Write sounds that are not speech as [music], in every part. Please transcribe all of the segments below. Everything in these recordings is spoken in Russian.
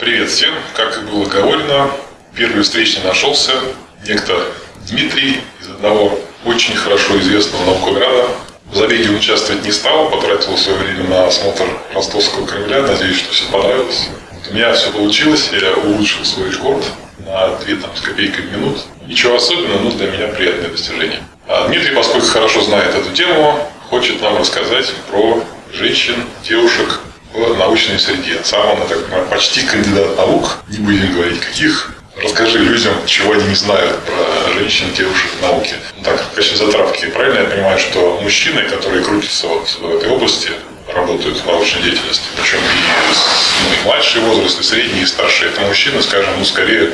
Привет всем. Как и было говорено, первый встречный нашелся некто Дмитрий из одного очень хорошо известного наукограда. В забеге он участвовать не стал, потратил свое время на осмотр Ростовского Кремля. Надеюсь, что все понравилось. Вот у меня все получилось, я улучшил свой рекорд на 2 там, с копейкой минут. Ничего особенного, но для меня приятное достижение. А Дмитрий, поскольку хорошо знает эту тему, хочет нам рассказать про женщин, девушек, в научной среде. Сам он, так почти кандидат наук, не будем говорить каких. Расскажи людям, чего они не знают про женщин, девушек в науке. Ну, так, в качестве затравки, правильно я понимаю, что мужчины, которые крутятся вот в этой области, работают в научной деятельности, причем и, ну, и младший возраст, и средний, и старший, это мужчины, скажем, ну, скорее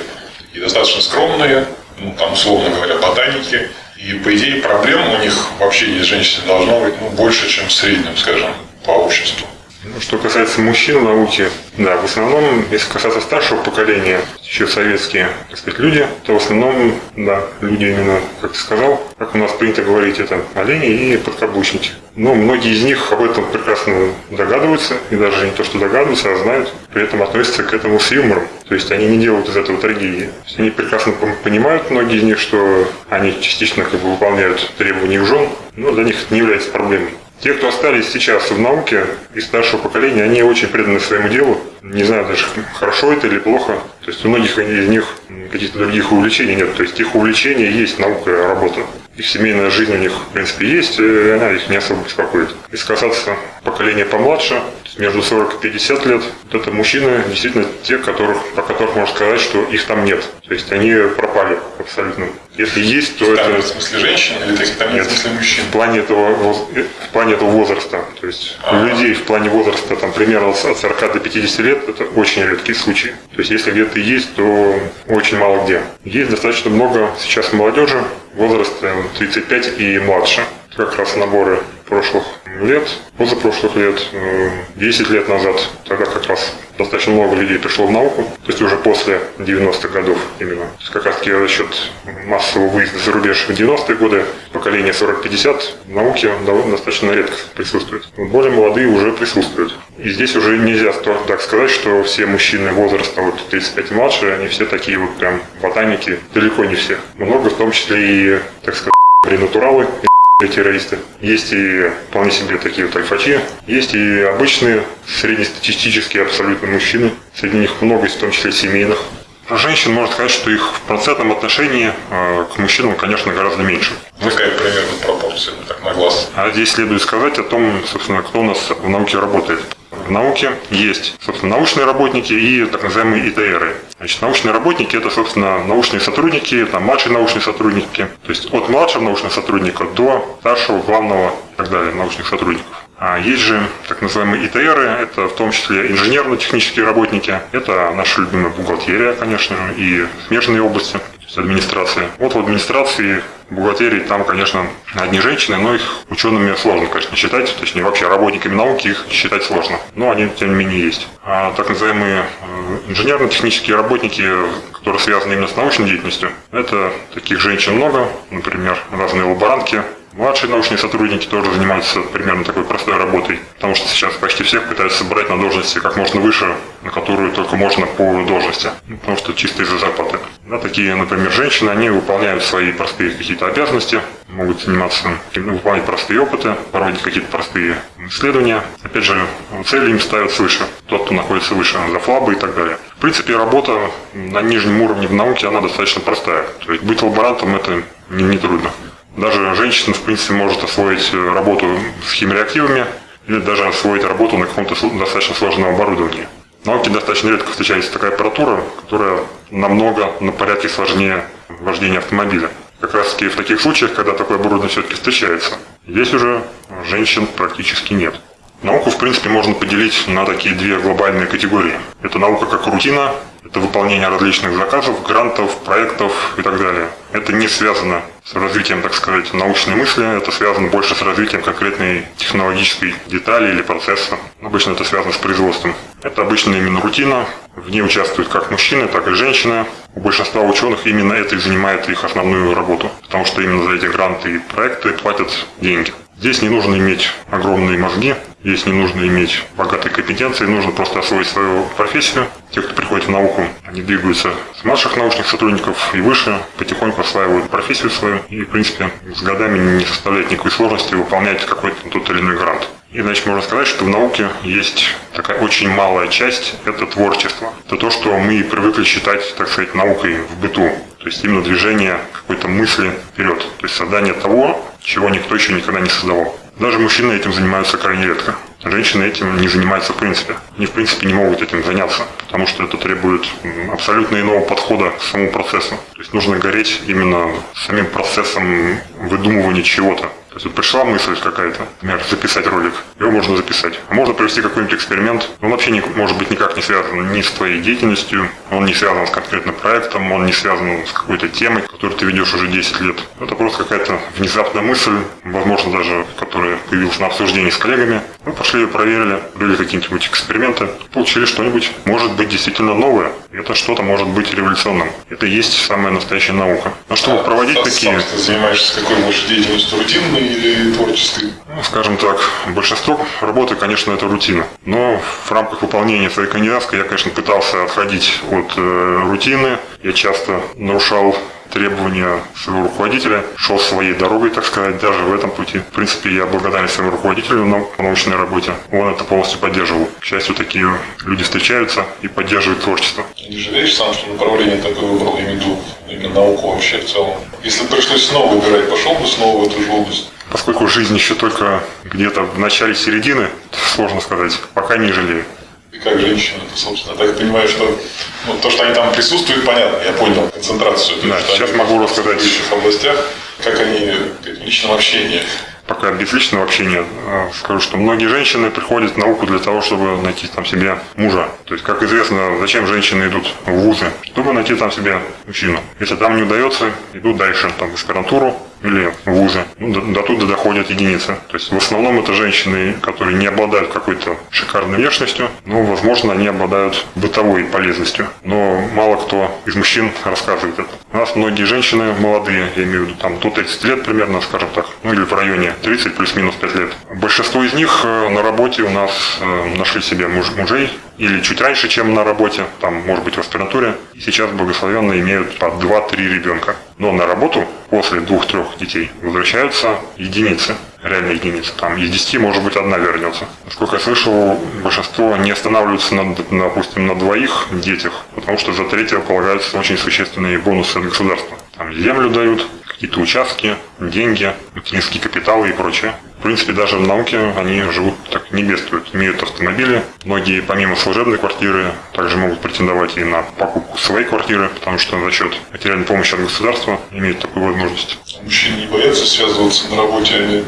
и достаточно скромные, ну, там, условно говоря, ботаники, и, по идее, проблем у них в общении с женщиной должно быть ну, больше, чем в среднем, скажем, по обществу. Ну, что касается мужчин в науке, да, в основном, если касаться старшего поколения, еще советские, так сказать, люди, то в основном, да, люди именно, как ты сказал, как у нас принято говорить, это олени и подкаблучники. Но многие из них об этом прекрасно догадываются, и даже не то, что догадываются, а знают, при этом относятся к этому с юмором. То есть они не делают из этого трагедии. Они прекрасно понимают, многие из них, что они частично как бы выполняют требования жен, но для них это не является проблемой. Те, кто остались сейчас в науке из старшего поколения, они очень преданы своему делу. Не знаю даже, хорошо это или плохо. То есть у многих из них каких-то других увлечений нет. То есть их увлечение есть наука, работа. Их семейная жизнь у них, в принципе, есть, и она их не особо беспокоит. Если касаться поколения помладше, между 40 и 50 лет, вот это мужчины действительно те, которых, про которых можно сказать, что их там нет. То есть они пропали абсолютно. Если есть, то там, это... В смысле женщин или таких там нет, в смысле мужчин? В плане этого, в плане этого возраста. То есть А-а-а. у людей в плане возраста там примерно от 40 до 50 лет это очень редкие случаи. То есть если где-то есть, то очень мало где. Есть достаточно много сейчас молодежи возраста 35 и младше. Как раз наборы прошлых лет, позапрошлых лет, 10 э, лет назад, тогда как раз достаточно много людей пришло в науку, то есть уже после 90-х годов именно. То есть как раз таки за счет массового выезда за рубеж в 90-е годы поколение 40-50 в науке достаточно редко присутствует. Более молодые уже присутствуют. И здесь уже нельзя так сказать, что все мужчины возраста вот 35 и младше, они все такие вот прям ботаники, далеко не все. Много в том числе и, так сказать, [laughs] ренатуралы, террористы. Есть и вполне себе такие вот альфачи. Есть и обычные среднестатистические абсолютно мужчины. Среди них много, в том числе семейных. Женщин можно сказать, что их в процентном отношении э, к мужчинам, конечно, гораздо меньше. Какая примерно пропорция, так на глаз? А здесь следует сказать о том, собственно, кто у нас в науке работает. В науке есть, собственно, научные работники и так называемые ИТРы. Значит, научные работники – это, собственно, научные сотрудники, там, младшие научные сотрудники, то есть от младшего научного сотрудника до старшего, главного и так далее научных сотрудников. А есть же так называемые ИТРы, это в том числе инженерно-технические работники, это наша любимая бухгалтерия, конечно, и смежные области, то есть администрация. Вот в администрации бухгалтерии там, конечно, одни женщины, но их учеными сложно, конечно, считать, точнее вообще работниками науки их считать сложно, но они тем не менее есть. А так называемые э, инженерно-технические работники, которые связаны именно с научной деятельностью, это таких женщин много, например, разные лаборантки, Младшие научные сотрудники тоже занимаются примерно такой простой работой, потому что сейчас почти всех пытаются брать на должности как можно выше, на которую только можно по должности, ну, потому что чисто из-за зарплаты. Да, такие, например, женщины, они выполняют свои простые какие-то обязанности, могут заниматься, выполнять простые опыты, проводить какие-то простые исследования. Опять же, цели им ставят свыше, тот, кто находится выше, за флабы и так далее. В принципе, работа на нижнем уровне в науке, она достаточно простая. То есть быть лаборантом это не, не трудно. Даже женщина, в принципе, может освоить э, работу с химреактивами или даже освоить работу на каком-то достаточно сложном оборудовании. В науке достаточно редко встречается такая аппаратура, которая намного на порядке сложнее вождения автомобиля. Как раз таки в таких случаях, когда такое оборудование все-таки встречается, здесь уже женщин практически нет. Науку, в принципе, можно поделить на такие две глобальные категории. Это наука как рутина, это выполнение различных заказов, грантов, проектов и так далее. Это не связано с развитием, так сказать, научной мысли, это связано больше с развитием конкретной технологической детали или процесса. Обычно это связано с производством. Это обычно именно рутина, в ней участвуют как мужчины, так и женщины. У большинства ученых именно это и занимает их основную работу, потому что именно за эти гранты и проекты платят деньги. Здесь не нужно иметь огромные мозги, Здесь не нужно иметь богатой компетенции, нужно просто освоить свою профессию. Те, кто приходит в науку, они двигаются с младших научных сотрудников и выше, потихоньку осваивают профессию свою и, в принципе, с годами не составляет никакой сложности выполнять какой-то тот или иной грант. И, значит, можно сказать, что в науке есть такая очень малая часть – это творчество. Это то, что мы привыкли считать, так сказать, наукой в быту. То есть именно движение какой-то мысли вперед. То есть создание того, чего никто еще никогда не создавал. Даже мужчины этим занимаются крайне редко. Женщины этим не занимаются в принципе. Они в принципе не могут этим заняться, потому что это требует абсолютно иного подхода к самому процессу. То есть нужно гореть именно самим процессом выдумывания чего-то. То есть вот пришла мысль какая-то, например, записать ролик, его можно записать. А можно провести какой-нибудь эксперимент. Он вообще не, может быть никак не связан ни с твоей деятельностью, он не связан с конкретным проектом, он не связан с какой-то темой, которую ты ведешь уже 10 лет. Это просто какая-то внезапная мысль, возможно даже, которая появилась на обсуждении с коллегами. Мы пошли ее проверили, были какие-нибудь эксперименты, получили что-нибудь, может быть, действительно новое. Это что-то может быть революционным. Это и есть самая настоящая наука. Но чтобы А проводить сам такие... ты занимаешься какой больше деятельностью, рутинной или творческой? Ну, скажем так, большинство работы, конечно, это рутина. Но в рамках выполнения своей кандидатской я, конечно, пытался отходить от э, рутины. Я часто нарушал требования своего руководителя, шел своей дорогой, так сказать, даже в этом пути. В принципе, я благодарен своему руководителю на научной работе. Он это полностью поддерживал. К счастью, такие люди встречаются и поддерживают творчество. Не жалеешь сам, что направление такое выбрал, виду именно науку вообще в целом? Если пришлось снова выбирать, пошел бы снова в эту же область? Поскольку жизнь еще только где-то в начале середины, сложно сказать, пока не жалею. И как женщина, это, собственно, так понимаю, что ну, то, что они там присутствуют, понятно, я понял концентрацию. Да, есть, сейчас могу в рассказать. соответствующих областях, как они в личном общении. пока без личного общения э, скажу, что многие женщины приходят в науку для того, чтобы найти там себе мужа. То есть, как известно, зачем женщины идут в вузы? Чтобы найти там себе мужчину. Если там не удается, идут дальше, там, в аспирантуру или вузы. Ну, до, до туда доходят единицы. То есть, в основном это женщины, которые не обладают какой-то шикарной внешностью, но, возможно, они обладают бытовой полезностью. Но мало кто из мужчин рассказывает это. У нас многие женщины молодые, я имею в виду там до 30 лет примерно, скажем так, ну или в районе 30 плюс-минус 5 лет. Большинство из них э, на работе у нас э, нашли себе муж- мужей или чуть раньше, чем на работе, там, может быть, в аспирантуре. И сейчас благословенно имеют по 2-3 ребенка. Но на работу после двух-трех детей возвращаются единицы, реальные единицы. Там из 10, может быть, одна вернется. Насколько я слышал, большинство не останавливаются, на, допустим, на двоих детях, потому что за третьего полагаются очень существенные бонусы от государства. Там землю дают, какие-то участки, деньги, материнские капиталы и прочее. В принципе, даже в науке они живут так, не бедствуют, имеют автомобили. Многие, помимо служебной квартиры, также могут претендовать и на покупку своей квартиры, потому что за счет материальной помощи от государства имеют такую возможность. Мужчины не боятся связываться на работе.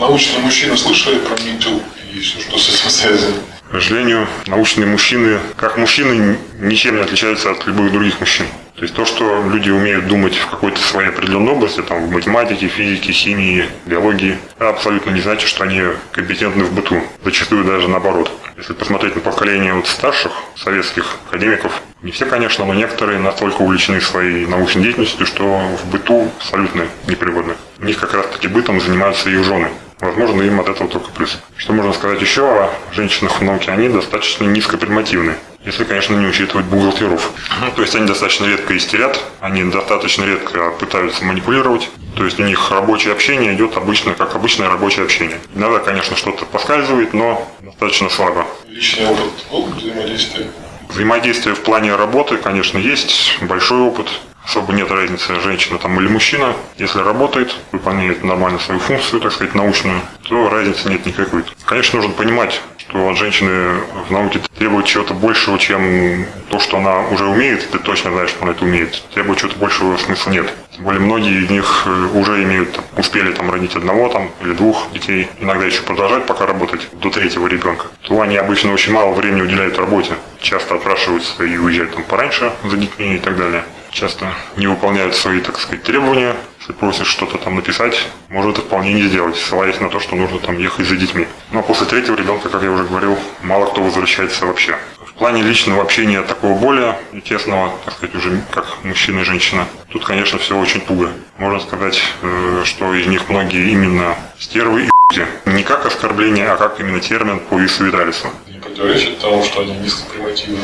Научные мужчины слышали про МИТУ и все, что с этим связано. К сожалению, научные мужчины, как мужчины, ничем не отличаются от любых других мужчин. То есть то, что люди умеют думать в какой-то своей определенной области, там, в математике, физике, химии, биологии, абсолютно не значит, что они компетентны в быту. Зачастую даже наоборот. Если посмотреть на поколение вот старших советских академиков, не все, конечно, но некоторые настолько увлечены своей научной деятельностью, что в быту абсолютно непригодны. У них как раз-таки бытом занимаются их жены. Возможно, им от этого только плюс. Что можно сказать еще о женщинах в науке? Они достаточно низкопримативны. Если, конечно, не учитывать бухгалтеров. Ну, То есть они достаточно редко истерят, они достаточно редко пытаются манипулировать. То есть у них рабочее общение идет обычно, как обычное рабочее общение. Иногда, конечно, что-то поскальзывает, но достаточно слабо. Личный опыт был взаимодействия? Взаимодействие в плане работы, конечно, есть большой опыт. Особо нет разницы, женщина там или мужчина. Если работает, выполняет нормально свою функцию, так сказать, научную, то разницы нет никакой. Конечно, нужно понимать, что от женщины в науке требует чего-то большего, чем то, что она уже умеет, ты точно знаешь, что она это умеет. Требует чего-то большего смысла нет. Тем более многие из них э, уже имеют, там, успели там родить одного там или двух детей, иногда еще продолжать пока работать до третьего ребенка, то они обычно очень мало времени уделяют работе. Часто отпрашиваются и уезжают там пораньше за детьми и так далее часто не выполняют свои, так сказать, требования Если просишь что-то там написать, может это вполне не сделать, ссылаясь на то, что нужно там ехать за детьми. Но после третьего ребенка, как я уже говорил, мало кто возвращается вообще. В плане личного общения такого более тесного, так сказать, уже как мужчина и женщина, тут, конечно, все очень туго. Можно сказать, э, что из них многие именно стервы и не как оскорбление, а как именно термин по Ису Виталису. Не противоречит тому, что они низкопримативны.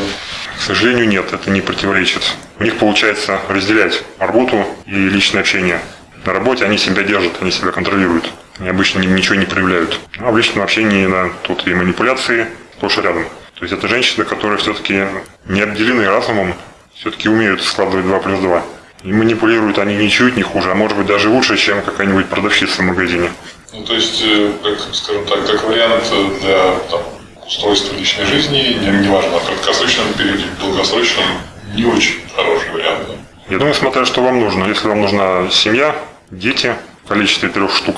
К сожалению, нет, это не противоречит. У них получается разделять работу и личное общение. На работе они себя держат, они себя контролируют. Они обычно ничего не проявляют. А в личном общении да, тут и манипуляции и рядом. То есть это женщины, которые все-таки не обделены разумом, все-таки умеют складывать 2 плюс 2. И манипулируют они ничуть не хуже, а может быть даже лучше, чем какая-нибудь продавщица в магазине. Ну, то есть, э, как, скажем так, как вариант для там, устройства личной жизни, неважно, не в краткосрочном периоде, в долгосрочном, не очень хороший вариант. Я думаю, смотря что вам нужно. Если вам нужна семья, дети в количестве трех штук,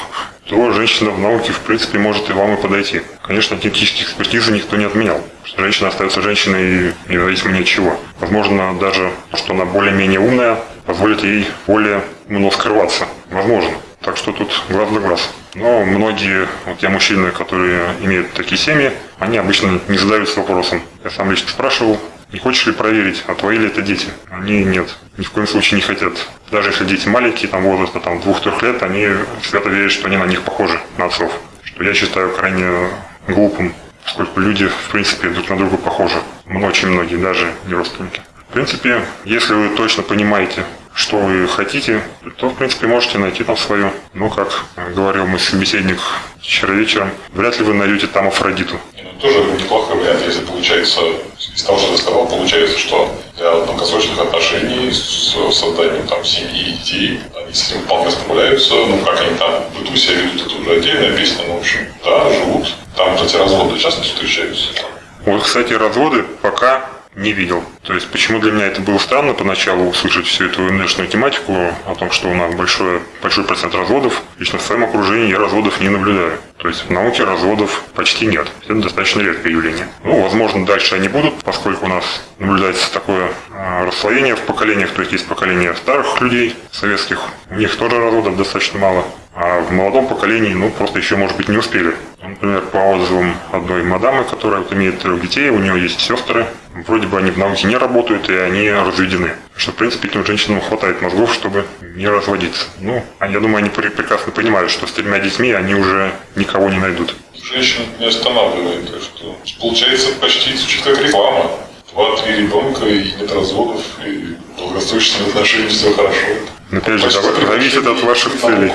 то женщина в науке, в принципе, может и вам и подойти. Конечно, теоретические экспертизы никто не отменял. Что женщина остается женщиной независимо ни от чего. Возможно, даже то, что она более-менее умная, позволит ей более умно скрываться. Возможно. Так что тут глаз да глаз. Но многие, вот я мужчины, которые имеют такие семьи, они обычно не задаются вопросом. Я сам лично спрашивал, не хочешь ли проверить, а твои ли это дети? Они нет, ни в коем случае не хотят. Даже если дети маленькие, там возраста там, двух-трех лет, они свято верят, что они на них похожи, на отцов. Что я считаю крайне глупым, поскольку люди, в принципе, друг на друга похожи. Очень многие, даже не родственники. В принципе, если вы точно понимаете, что вы хотите, то, в принципе, можете найти там свое. Но, как говорил мой собеседник вчера вечером, вряд ли вы найдете там Афродиту. Ну, тоже неплохой вариант, если получается, из того, что ты сказал, получается, что для долгосрочных отношений с созданием там семьи и детей, они с этим вполне справляются. Ну, как они там в быту себя ведут, это уже отдельная песня, но, в общем, да, живут. Там, кстати, разводы часто встречаются. Вот, кстати, разводы пока не видел. То есть, почему для меня это было странно поначалу услышать всю эту внешнюю тематику о том, что у нас большой, большой процент разводов. Лично в своем окружении я разводов не наблюдаю. То есть, в науке разводов почти нет. Это достаточно редкое явление. Ну, возможно, дальше они будут, поскольку у нас наблюдается такое а, расслоение в поколениях. То есть, есть поколение старых людей, советских. У них тоже разводов достаточно мало. А в молодом поколении, ну, просто еще, может быть, не успели. Например, по отзывам одной мадамы, которая вот имеет трех детей, у нее есть сестры, вроде бы они в науке не работают, и они разведены. Что, в принципе, этим женщинам хватает мозгов, чтобы не разводиться. Ну, я думаю, они прекрасно понимают, что с тремя детьми они уже никого не найдут. Женщин не останавливает, так что получается почти звучит как реклама. Два-три ребенка и нет разводов, и долгосрочные отношения, все хорошо. Но опять же, зависит от ваших целей.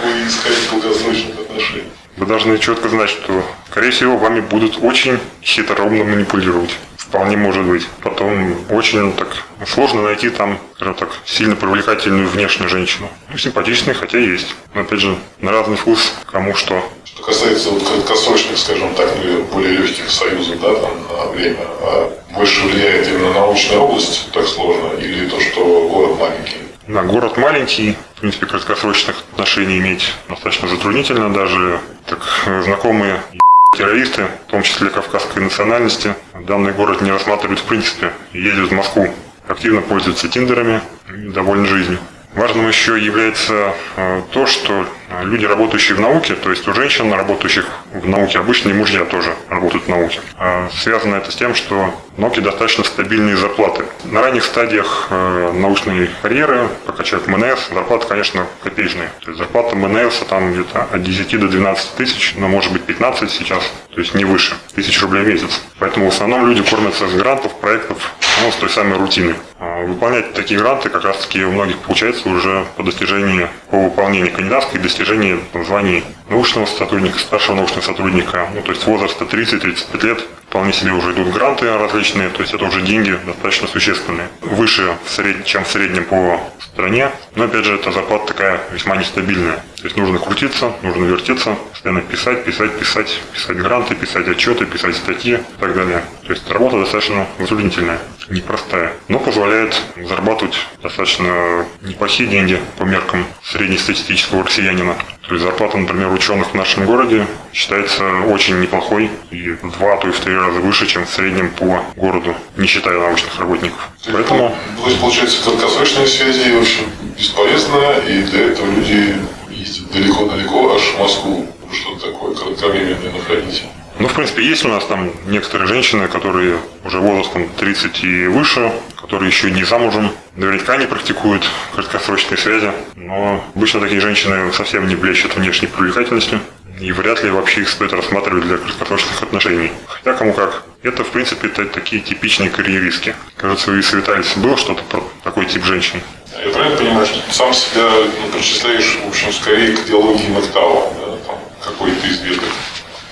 Вы должны четко знать, что, скорее всего, вами будут очень хитроумно манипулировать. Вполне может быть. Потом очень так сложно найти там, скажем так, сильно привлекательную внешнюю женщину. Ну, симпатичные, хотя есть. Но опять же, на разный вкус, кому что. Что касается вот краткосрочных, скажем так, более легких союзов, да, там, на время, а больше влияет именно научная область, так сложно, или то, что город маленький? Да, город маленький, в принципе, краткосрочных отношений иметь достаточно затруднительно. Даже так знакомые террористы, в том числе кавказской национальности, данный город не рассматривают в принципе. Ездят в Москву, активно пользуются тиндерами и довольны жизнью. Важным еще является э, то, что люди, работающие в науке, то есть у женщин, работающих в науке, обычные мужья тоже работают в науке. А связано это с тем, что в науке достаточно стабильные зарплаты. На ранних стадиях э, научной карьеры, пока человек МНС, зарплата, конечно, копеечная. То есть зарплата МНС там где-то от 10 до 12 тысяч, но может быть 15 сейчас, то есть не выше, тысяч рублей в месяц. Поэтому в основном люди кормятся с грантов, проектов, ну, с той самой рутины. А выполнять такие гранты как раз таки у многих получается уже по достижении, по выполнению кандидатской, достижении званий научного сотрудника, старшего научного сотрудника, ну, то есть возраста 30-35 лет, вполне себе уже идут гранты различные, то есть это уже деньги достаточно существенные. Выше, чем в среднем по стране, но опять же эта зарплата такая весьма нестабильная. То есть нужно крутиться, нужно вертеться, постоянно писать, писать, писать, писать гранты, писать отчеты, писать статьи и так далее. То есть работа достаточно затруднительная, непростая, но позволяет зарабатывать достаточно неплохие деньги по меркам среднестатистического россиянина. То есть зарплата, например, ученых в нашем городе считается очень неплохой и в два, то и в три раза выше, чем в среднем по городу, не считая научных работников. Поэтому То есть, получается, краткосрочные связи, в общем, бесполезно, и для этого люди ездят далеко-далеко, аж в Москву, что-то такое кратковременное находить. Ну, в принципе, есть у нас там некоторые женщины, которые уже возрастом 30 и выше, которые еще не замужем, наверняка не практикуют краткосрочные связи, но обычно такие женщины совсем не блещут внешней привлекательностью, и вряд ли вообще их стоит рассматривать для краткосрочных отношений. Хотя кому как. Это, в принципе, та- такие типичные карьеристки. Кажется, у Исы Виталис было что-то про такой тип женщин. Я правильно понимаю, что ты сам себя ну, причисляешь, в общем, скорее к идеологии Мактава, да, какой-то из веток.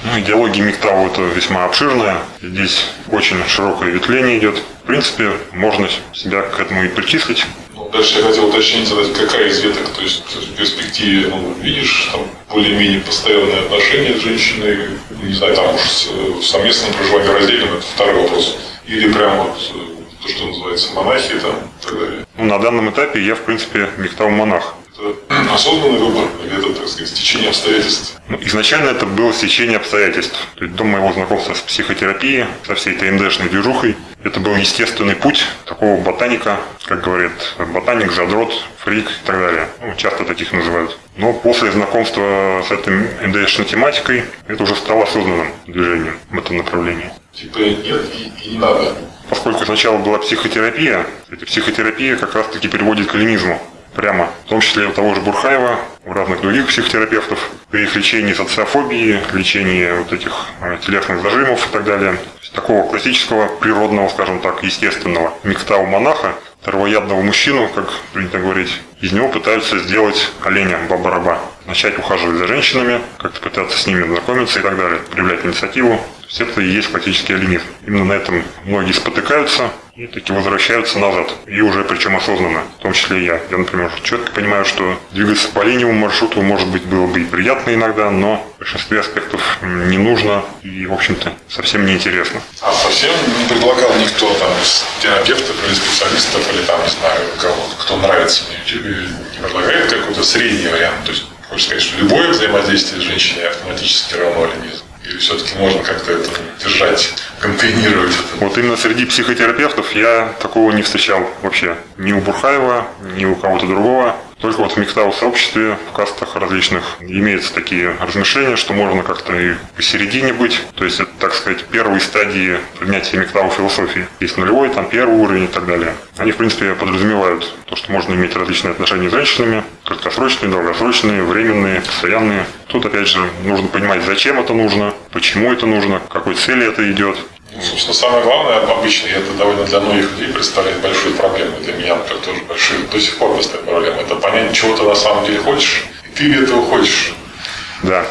Ну, идеология МИГТАУ это весьма обширная. Здесь очень широкое ветвление идет. В принципе, можно себя к этому и причислить. Ну, дальше я хотел уточнить, задать, какая из веток, то есть в перспективе, ну, видишь, там более-менее постоянные отношения с женщиной, не знаю, там уж с, в совместном проживании раздельном, это второй вопрос. Или прям вот э, то, что называется монахи там и так далее. Ну, на данном этапе я, в принципе, МИГТАУ-монах. Это осознанный выбор, или это, так сказать, стечение обстоятельств? Ну, изначально это было стечение обстоятельств. То есть до моего знакомства с психотерапией, со всей этой МДшной движухой, это был естественный путь такого ботаника, как говорят, ботаник, задрот, фрик и так далее. Ну, часто таких называют. Но после знакомства с этой МДшной тематикой, это уже стало осознанным движением в этом направлении. Типа нет и, и не надо. Поскольку сначала была психотерапия, эта психотерапия как раз-таки приводит к алинизму. Прямо. В том числе у того же Бурхаева, у разных других психотерапевтов, при их лечении социофобии, лечении вот этих э, телесных зажимов и так далее. Такого классического, природного, скажем так, естественного миктау монаха, травоядного мужчину, как принято говорить, из него пытаются сделать оленя, баба-раба. Начать ухаживать за женщинами, как-то пытаться с ними знакомиться и так далее, проявлять инициативу. Есть это и есть классический оленизм. Именно на этом многие спотыкаются и таки возвращаются назад. И уже причем осознанно, в том числе и я. Я, например, четко понимаю, что двигаться по линейному маршруту, может быть, было бы и приятно иногда, но в большинстве аспектов не нужно и, в общем-то, совсем неинтересно. А совсем не предлагал никто там из терапевтов или специалистов, или там, не знаю, кого, кто нравится на YouTube, не предлагает какой-то средний вариант. То есть, хочешь сказать, что любое взаимодействие с женщиной автоматически равно аленизм? Или все-таки можно как-то это держать, контейнировать это? Вот именно среди психотерапевтов я такого не встречал вообще. Ни у Бурхаева, ни у кого-то другого. Только вот в микстау сообществе, в кастах различных, имеются такие размышления, что можно как-то и посередине быть. То есть это, так сказать, первые стадии принятия миктау философии. Есть нулевой, там первый уровень и так далее. Они, в принципе, подразумевают то, что можно иметь различные отношения с женщинами, краткосрочные, долгосрочные, временные, постоянные. Тут, опять же, нужно понимать, зачем это нужно, почему это нужно, к какой цели это идет. Собственно, самое главное, обычно, это довольно для многих людей представляет большую проблему. Для меня, например, тоже большую, до сих пор представляет проблему. Это понять, чего ты на самом деле хочешь, и ты ли этого хочешь. Да.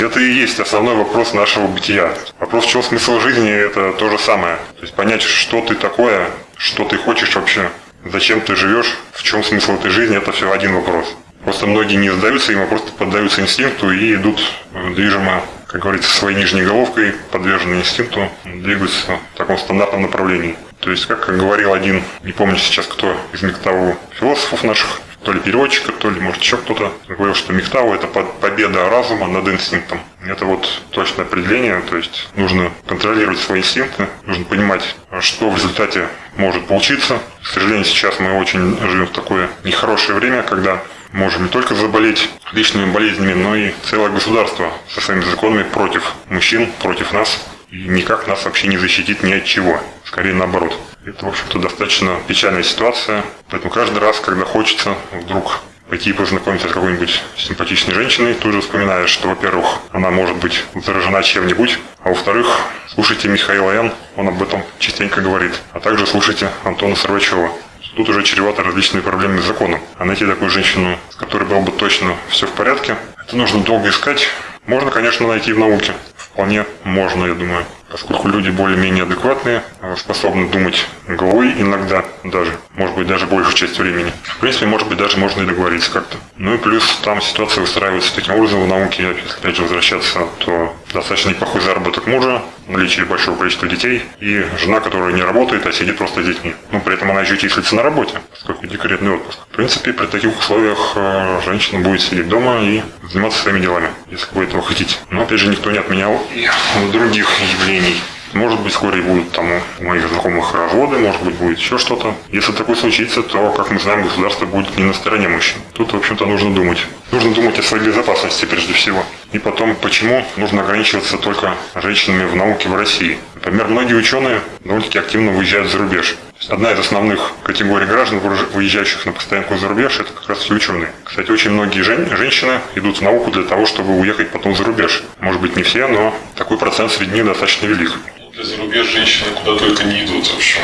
Это и есть основной вопрос нашего бытия. Вопрос, чем смысл жизни, это то же самое. То есть понять, что ты такое, что ты хочешь вообще, зачем ты живешь, в чем смысл этой жизни, это все один вопрос. Просто многие не задаются им, а просто поддаются инстинкту и идут э, движимо, как говорится, своей нижней головкой, подвержены инстинкту, двигаются в таком стандартном направлении. То есть, как говорил один, не помню сейчас кто из Мектаву философов наших, то ли переводчика, то ли, может, еще кто-то, говорил, что Мехтау – это по- победа разума над инстинктом. Это вот точное определение, то есть нужно контролировать свои инстинкты, нужно понимать, что в результате может получиться. К сожалению, сейчас мы очень живем в такое нехорошее время, когда можем не только заболеть личными болезнями, но и целое государство со своими законами против мужчин, против нас. И никак нас вообще не защитит ни от чего. Скорее наоборот. Это, в общем-то, достаточно печальная ситуация. Поэтому каждый раз, когда хочется вдруг пойти и познакомиться с какой-нибудь симпатичной женщиной, тут же вспоминаешь, что, во-первых, она может быть заражена чем-нибудь, а во-вторых, слушайте Михаила Н., он об этом частенько говорит, а также слушайте Антона Сорвачева. Тут уже чревато различными проблемами с законом. А найти такую женщину, с которой было бы точно все в порядке, это нужно долго искать. Можно, конечно, найти в науке. Вполне можно, я думаю. Поскольку люди более-менее адекватные, э, способны думать головой иногда даже, может быть, даже большую часть времени. В принципе, может быть, даже можно и договориться как-то. Ну и плюс там ситуация выстраивается таким образом в науке, если опять же возвращаться, то достаточно неплохой заработок мужа, наличие большого количества детей и жена, которая не работает, а сидит просто с детьми. Но при этом она еще числится на работе, поскольку декретный отпуск. В принципе, при таких условиях э, женщина будет сидеть дома и заниматься своими делами, если вы этого хотите. Но опять же, никто не отменял и других явлений. Может быть, вскоре будут там у моих знакомых разводы, может быть, будет еще что-то. Если такое случится, то, как мы знаем, государство будет не на стороне мужчин. Тут, в общем-то, нужно думать. Нужно думать о своей безопасности прежде всего. И потом, почему нужно ограничиваться только женщинами в науке в России. Например, многие ученые довольно-таки активно выезжают за рубеж. Одна из основных категорий граждан, выезжающих на постоянку за рубеж, это как раз и ученые. Кстати, очень многие жен, женщины идут в науку для того, чтобы уехать потом за рубеж. Может быть, не все, но такой процент среди них достаточно велик для зарубеж женщины куда только не идут, в общем.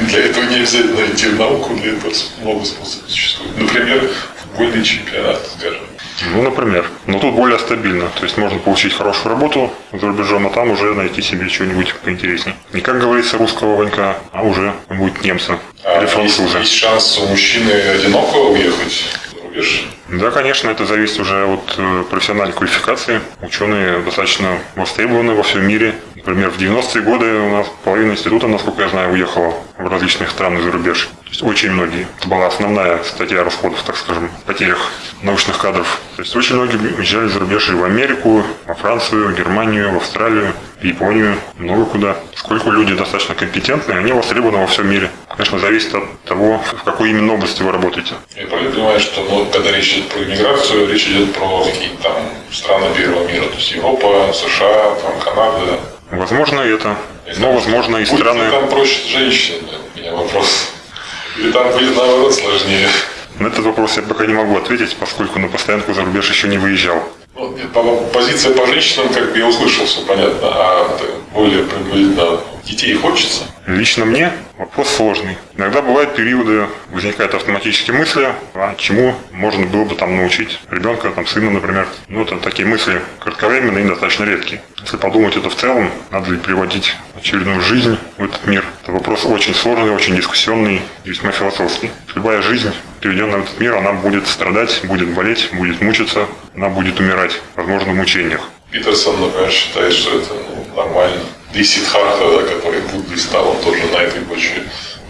И [laughs] для этого не обязательно идти в науку, для этого много способов существует. Например, футбольный чемпионат, скажем. Ну, например. Но тут более стабильно. То есть можно получить хорошую работу за рубежом, а там уже найти себе что-нибудь поинтереснее. Не как говорится русского ванька, а уже будет немца а или француза. Есть, есть шанс у мужчины одиноко уехать за рубеж? Да, конечно, это зависит уже от э, профессиональной квалификации. Ученые достаточно востребованы во всем мире. Например, в 90-е годы у нас половина института, насколько я знаю, уехала в различных страны за рубеж. То есть очень многие. Это была основная статья расходов, так скажем, потерях научных кадров. То есть очень многие уезжали за рубеж и в Америку, во Францию, Германию, в Австралию, в Японию, много куда. Сколько люди достаточно компетентные, они востребованы во всем мире. Конечно, зависит от того, в какой именно области вы работаете. Я понимаю, что ну, когда речь идет про иммиграцию, речь идет про какие-то там страны первого мира, то есть Европа, США, там, Канада, Возможно, это. Но, возможно, и страны... там проще женщин, у меня вопрос. Или там будет наоборот сложнее? На этот вопрос я пока не могу ответить, поскольку на постоянку за рубеж еще не выезжал. Ну, нет, позиция по женщинам, как бы я услышал, все понятно, а более приблизительно детей хочется? Лично мне вопрос сложный. Иногда бывают периоды, возникают автоматические мысли, а чему можно было бы там научить ребенка, там, сына, например. Ну, это такие мысли кратковременные и достаточно редкие. Если подумать это в целом, надо ли приводить очередную жизнь в этот мир, это вопрос очень сложный, очень дискуссионный, весьма философский. Любая жизнь, приведенная в этот мир, она будет страдать, будет болеть, будет мучиться, она будет умирать, возможно, в мучениях. Питерсон, например, считает, что это ну, нормально. И Сидхарта, да, который буддист стал, он тоже на этой почве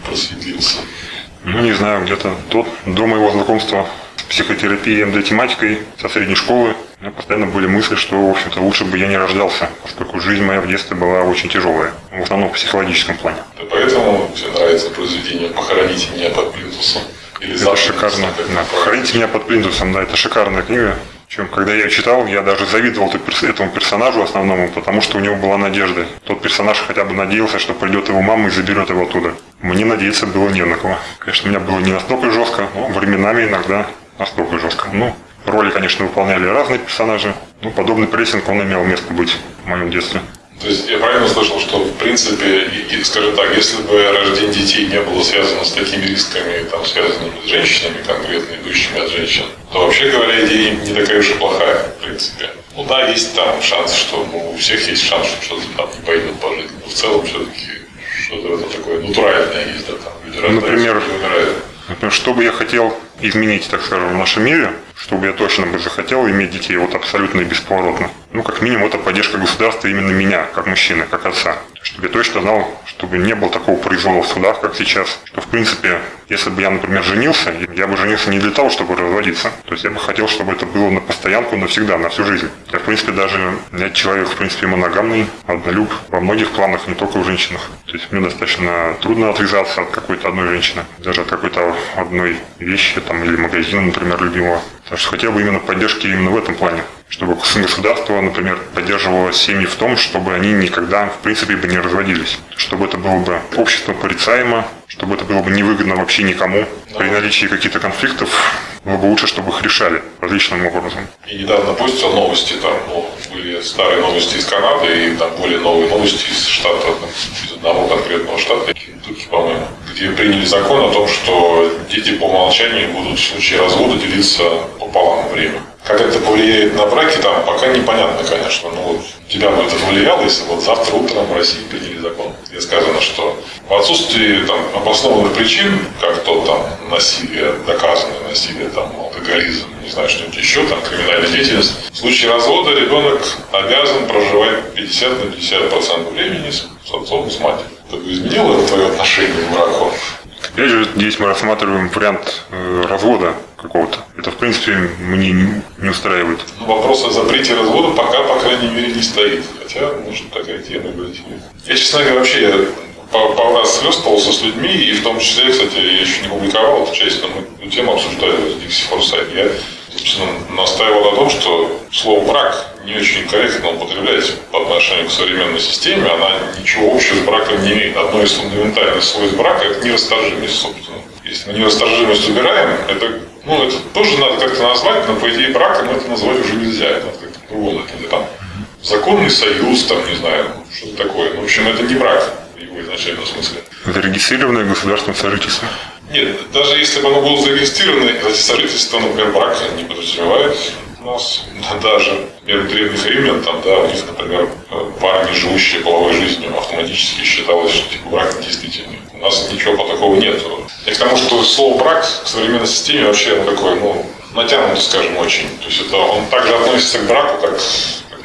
просветлился. Ну, не знаю, где-то тот, до моего знакомства с психотерапией, МД-тематикой со средней школы, у меня постоянно были мысли, что, в общем-то, лучше бы я не рождался, поскольку жизнь моя в детстве была очень тяжелая, в основном в психологическом плане. Да поэтому тебе нравится произведение «Похороните меня под плинтусом». Или это шикарно. Да. «Похороните меня под плинтусом», да, это шикарная книга. Причем, когда я читал, я даже завидовал этому персонажу основному, потому что у него была надежда. Тот персонаж хотя бы надеялся, что придет его мама и заберет его оттуда. Мне надеяться было не на кого. Конечно, у меня было не настолько жестко, но временами иногда настолько жестко. Ну, роли, конечно, выполняли разные персонажи, но подобный прессинг, он имел место быть в моем детстве. То есть я правильно слышал, что в принципе, скажем так, если бы рождение детей не было связано с такими рисками, там, связанными с женщинами, конкретно идущими от женщин, то вообще говоря, идея не такая уж и плохая, в принципе. Ну да, есть там шанс, что ну, у всех есть шанс, что что-то там не пойдет по жизни. Но в целом все-таки что-то это такое натуральное есть, да, там люди например, Например, что бы я хотел изменить, так скажем, в нашем мире, чтобы я точно бы захотел иметь детей вот абсолютно и бесповоротно. Ну, как минимум, это поддержка государства именно меня, как мужчины, как отца. Чтобы я точно знал, чтобы не было такого произвола в судах, как сейчас. Что, в принципе, если бы я, например, женился, я бы женился не для того, чтобы разводиться. То есть я бы хотел, чтобы это было на постоянку, навсегда, на всю жизнь. Я, в принципе, даже я человек, в принципе, моногамный, однолюб во многих планах, не только в женщинах. То есть мне достаточно трудно отвязаться от какой-то одной женщины, даже от какой-то одной вещи там, или магазина, например, любимого. Так что хотел бы именно поддержки именно в этом плане. Чтобы государство, например, поддерживало семьи в том, чтобы они никогда, в принципе, бы не разводились. Чтобы это было бы общество порицаемо, чтобы это было бы невыгодно вообще никому. При наличии каких-то конфликтов было бы лучше, чтобы их решали различным образом. И недавно постил новости, там ну, были старые новости из Канады, и там более новые новости из штата, из одного конкретного штата, Кентукки, по-моему, где приняли закон о том, что дети по умолчанию будут в случае развода делиться пополам время. Как это повлияет на браки, там пока непонятно, конечно. Но тебя бы это повлияло, если вот завтра утром в России приняли закон, где сказано, что в отсутствии там, обоснованных причин, как то там насилие, доказанное насилие, там, алкоголизм, не знаю, что-нибудь еще, там, криминальная деятельность, в случае развода ребенок обязан проживать 50 на 50 процентов времени с отцом и с матерью. Это изменило твое отношение к браку? Опять же, здесь мы рассматриваем вариант э, развода какого-то. Это, в принципе, мне не, устраивает. Ну, вопрос о запрете развода пока, по крайней мере, не стоит. Хотя, может, такая тема быть. Я, честно говоря, вообще я пару раз слёстывался с людьми, и в том числе, кстати, я еще не публиковал эту часть, но мы тему обсуждали в Dixie Foresight. Я, собственно, настаивал на том, что слово «брак» не очень корректно употреблять по отношению к современной системе. Она ничего общего с браком не имеет. Одно из фундаментальных свойств брака – это нерасторжимость, собственно. Если мы нерасторжимость убираем, это, ну, это тоже надо как-то назвать, но по идее браком это назвать уже нельзя. Это надо как-то по-другому. Это там законный союз, там, не знаю, что-то такое. Ну, в общем, это не брак в его изначальном смысле. Зарегистрированное государственное сожительство. Нет, даже если бы оно было зарегистрировано, эти сожительства, например, брак не подразумевает нас даже у древних римлян, там, да, у них, например, пара, не живущая половой жизнью, автоматически считалось, что типа брак недействительный. У нас ничего по такого нет. И к тому, что слово брак в современной системе вообще такое, ну, натянуто, скажем, очень. То есть это он также относится к браку, как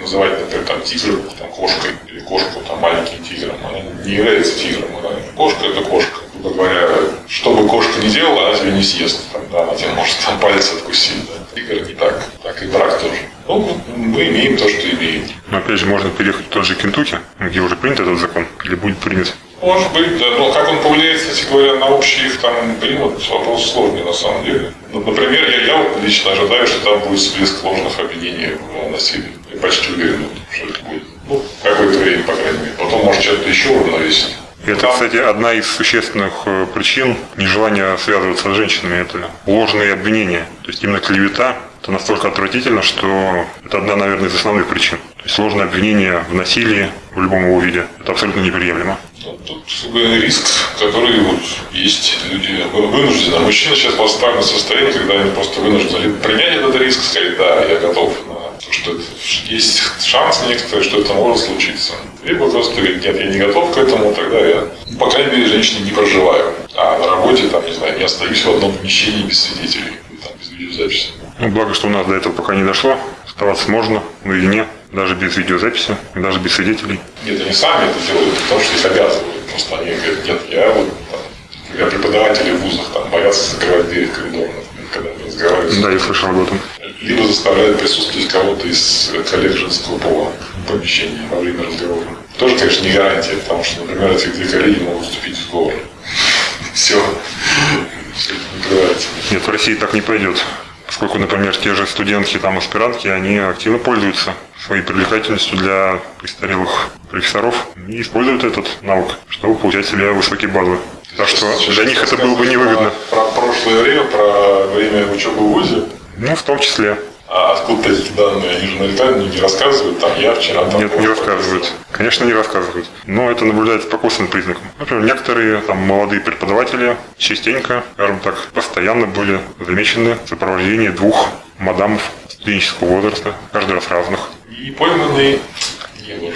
называть, например, там, тигр, там, кошкой, или кошку, там, маленьким тигром. Она не является тигром. Она, кошка – это кошка. Грубо говоря, что бы кошка ни делала, она тебя не съест. Там, да, она тебе может там палец откусить. Да. Тигр не так. Так и брак тоже. Ну, мы имеем то, что имеем. Но опять же, можно переехать в тот же Кентукки, где уже принят этот закон, или будет принят. Может быть, да. Но как он повлияет, кстати говоря, на общий их там климат, вопрос сложный на самом деле. Ну, например, я, я лично ожидаю, что там будет всплеск ложных обвинений в насилии. Я почти уверен, что это будет. Ну, какое-то время, по крайней мере. Потом, может, что-то еще уравновесить. Это, кстати, одна из существенных э, причин нежелания связываться с женщинами. Это ложные обвинения. То есть именно клевета это настолько отвратительно, что это одна, наверное, из основных причин. То есть ложное обвинение в насилии в любом его виде. Это абсолютно неприемлемо. Тут риск, который вот есть люди вы- вынуждены. Мужчина сейчас в состояние, когда они просто вынуждены принять этот риск, сказать, да, я готов на то, что есть шанс некоторый, что это может случиться. Либо просто говорить, нет, я не готов к этому, тогда я, по крайней мере, женщине не проживаю. А на работе, там, не знаю, не остаюсь в одном помещении без свидетелей, видеозаписи. Ну, благо, что у нас до этого пока не дошло. Оставаться можно наедине, даже без видеозаписи, даже без свидетелей. Нет, они сами это делают, потому что их обязывают. Просто они говорят, нет, я вот, там, например, преподаватели в вузах там, боятся закрывать дверь в коридор, когда они разговаривают. Да, я слышал об этом. Либо заставляют присутствовать кого-то из коллег женского пола в помещении во время разговора. Тоже, конечно, не гарантия, потому что, например, эти две коллеги могут вступить в сговор. [laughs] Все. Накрывается. Нет, в России так не пойдет. Поскольку, например, те же студентки, там, аспирантки, они активно пользуются своей привлекательностью для престарелых профессоров и используют этот навык, чтобы получать себе высокие баллы. Так что Сейчас для них это было бы невыгодно. Про, про прошлое время, про время учебы в ВУЗе. Ну, в том числе. А откуда эти данные? Наверняка не рассказывают, там я вчера там... Нет, не рассказывают. Конечно, не рассказывают. Но это наблюдается по косвенным признакам. Например, некоторые там молодые преподаватели частенько, скажем так, постоянно были замечены в сопровождении двух мадамов студенческого возраста, каждый раз разных. И пойманный не ложь.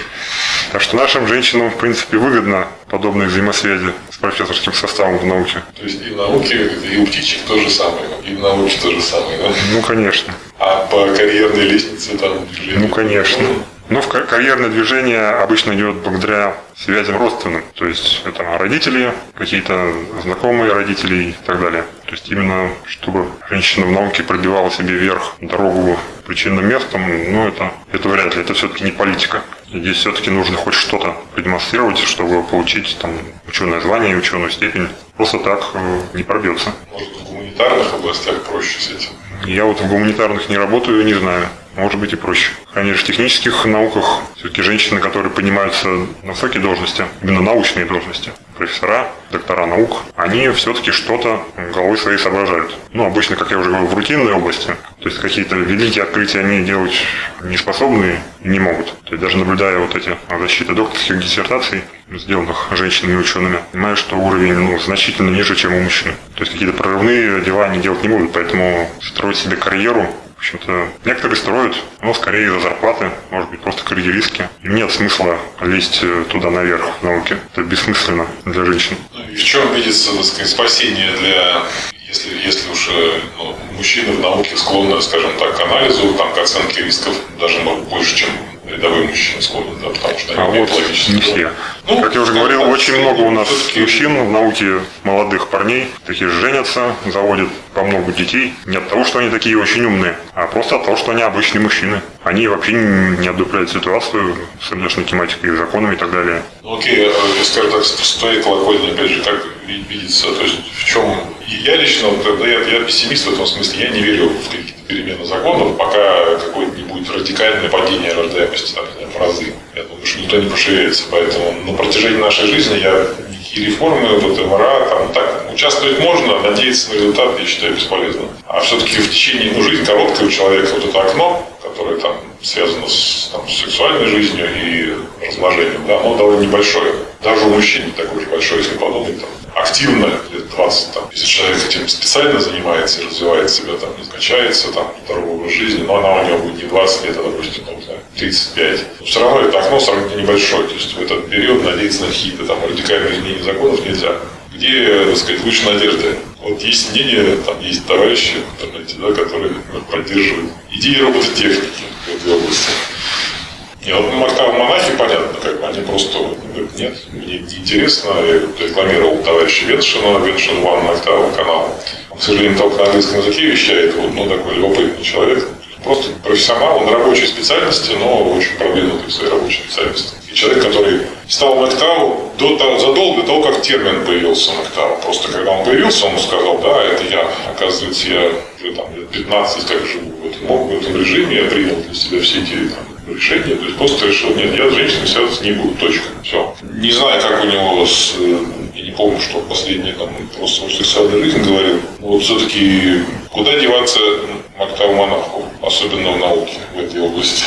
Так что нашим женщинам, в принципе, выгодно подобные взаимосвязи с профессорским составом в науке. То есть и в науке, и у птичек то же самое, и в науке то же самое, да? Ну, конечно. А по карьерной лестнице там движение? Ну, конечно. Но в ка- карьерное движение обычно идет благодаря связям родственным. То есть это родители, какие-то знакомые родителей и так далее. То есть именно чтобы женщина в науке пробивала себе вверх дорогу причинным местом, ну это, это вряд ли. Это все-таки не политика. Здесь все-таки нужно хоть что-то продемонстрировать, чтобы получить там ученое звание ученую степень. Просто так э, не пробьется. Может, в гуманитарных областях проще с этим? Я вот в гуманитарных не работаю, не знаю. Может быть и проще. Конечно, в технических науках все-таки женщины, которые поднимаются на высокие должности, именно научные должности, профессора, доктора наук, они все-таки что-то головой своей соображают. Ну, обычно, как я уже говорил, в рутинной области. То есть какие-то великие открытия они делать не способны и не могут. То есть даже наблюдая вот эти защиты докторских диссертаций, сделанных женщинами и учеными, понимаю, что уровень ну, значительно ниже, чем у мужчин. То есть какие-то прорывные дела они делать не будут, поэтому строить себе карьеру В общем-то, некоторые строят, но скорее из-за зарплаты, может быть, просто карьеристки. Им нет смысла лезть э, туда наверх в науке. Это бессмысленно для женщин. Ну, и в чем видится, так сказать, спасение для если, если уж э, ну, мужчины в науке склонны, скажем так, к анализу, там, к оценке рисков, даже может, больше, чем рядовые мужчины склонны, да, потому что они а вот не все. Ну, как я уже говорил, очень много у нас мужчин в науке, молодых парней, такие женятся, заводят по много детей. Не от того, что они такие очень умные, а просто от того, что они обычные мужчины. Они вообще не одупляют ситуацию с внешней тематикой, законами и так далее. Ну окей, а, скажем так, с твоей колокольни, опять же, как видится, то есть в чем... Я лично, да, я, я пессимист в этом смысле, я не верю в какие-то перемены законов, пока будет радикальное падение рождаемости, например, в разы. Я думаю, что никто не пошевелится, поэтому на протяжении нашей жизни я никакие реформы, вот МРА, там так, участвовать можно, надеяться на результат, я считаю, бесполезно. А все-таки в течение, ну, жизнь короткая у человека, вот это окно, которое там связано с, там, сексуальной жизнью и размножением, да, оно довольно небольшое. Даже у мужчин не такое уж большое, если подумать, там, активно лет 20, там, если человек этим специально занимается и развивает себя, там, не качается, там, здоровый образ жизни, но она у него будет не 20 лет, а, допустим, там, 35. Но все равно это окно сравнительно небольшое, то есть в этот период надеяться на какие-то там радикальные изменения законов нельзя. Где, так сказать, лучше надежды? Вот есть мнение, там есть товарищи в интернете, да, которые поддерживают идеи робототехники в этой области. И вот Мактав монахи, понятно, как бы они просто говорят, нет, мне не интересно. Я рекламировал товарища Веншина, Веншин Ван Мактава канал. Он, к сожалению, только на английском языке вещает, вот, ну, такой любопытный человек. Просто профессионал, он рабочей специальности, но очень продвинутый в своей рабочей специальности. И человек, который стал Мактау до того, задолго до того, как термин появился Мактау. Просто когда он появился, он сказал, да, это я, оказывается, я уже там лет 15 как живу в этом, в этом режиме, я принял для себя все эти там, решение, то есть просто решил, нет, я с женщиной связываться не буду, точка. Все. Не знаю, как у него с, э, помню, что последний там просто сексуальную жизнь говорил. Вот все-таки куда деваться Мактаву монаху, особенно в науке в этой области?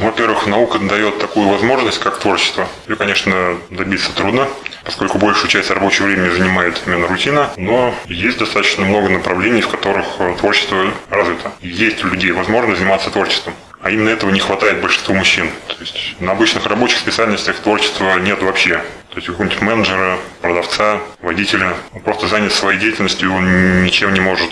Во-первых, наука дает такую возможность, как творчество. Ее, конечно, добиться трудно, поскольку большую часть рабочего времени занимает именно рутина, но есть достаточно много направлений, в которых творчество развито. Есть у людей возможность заниматься творчеством. А именно этого не хватает большинству мужчин. То есть на обычных рабочих специальностях творчества нет вообще. То есть у какого-нибудь менеджера, продавца, водителя, он просто занят своей деятельностью, он ничем не может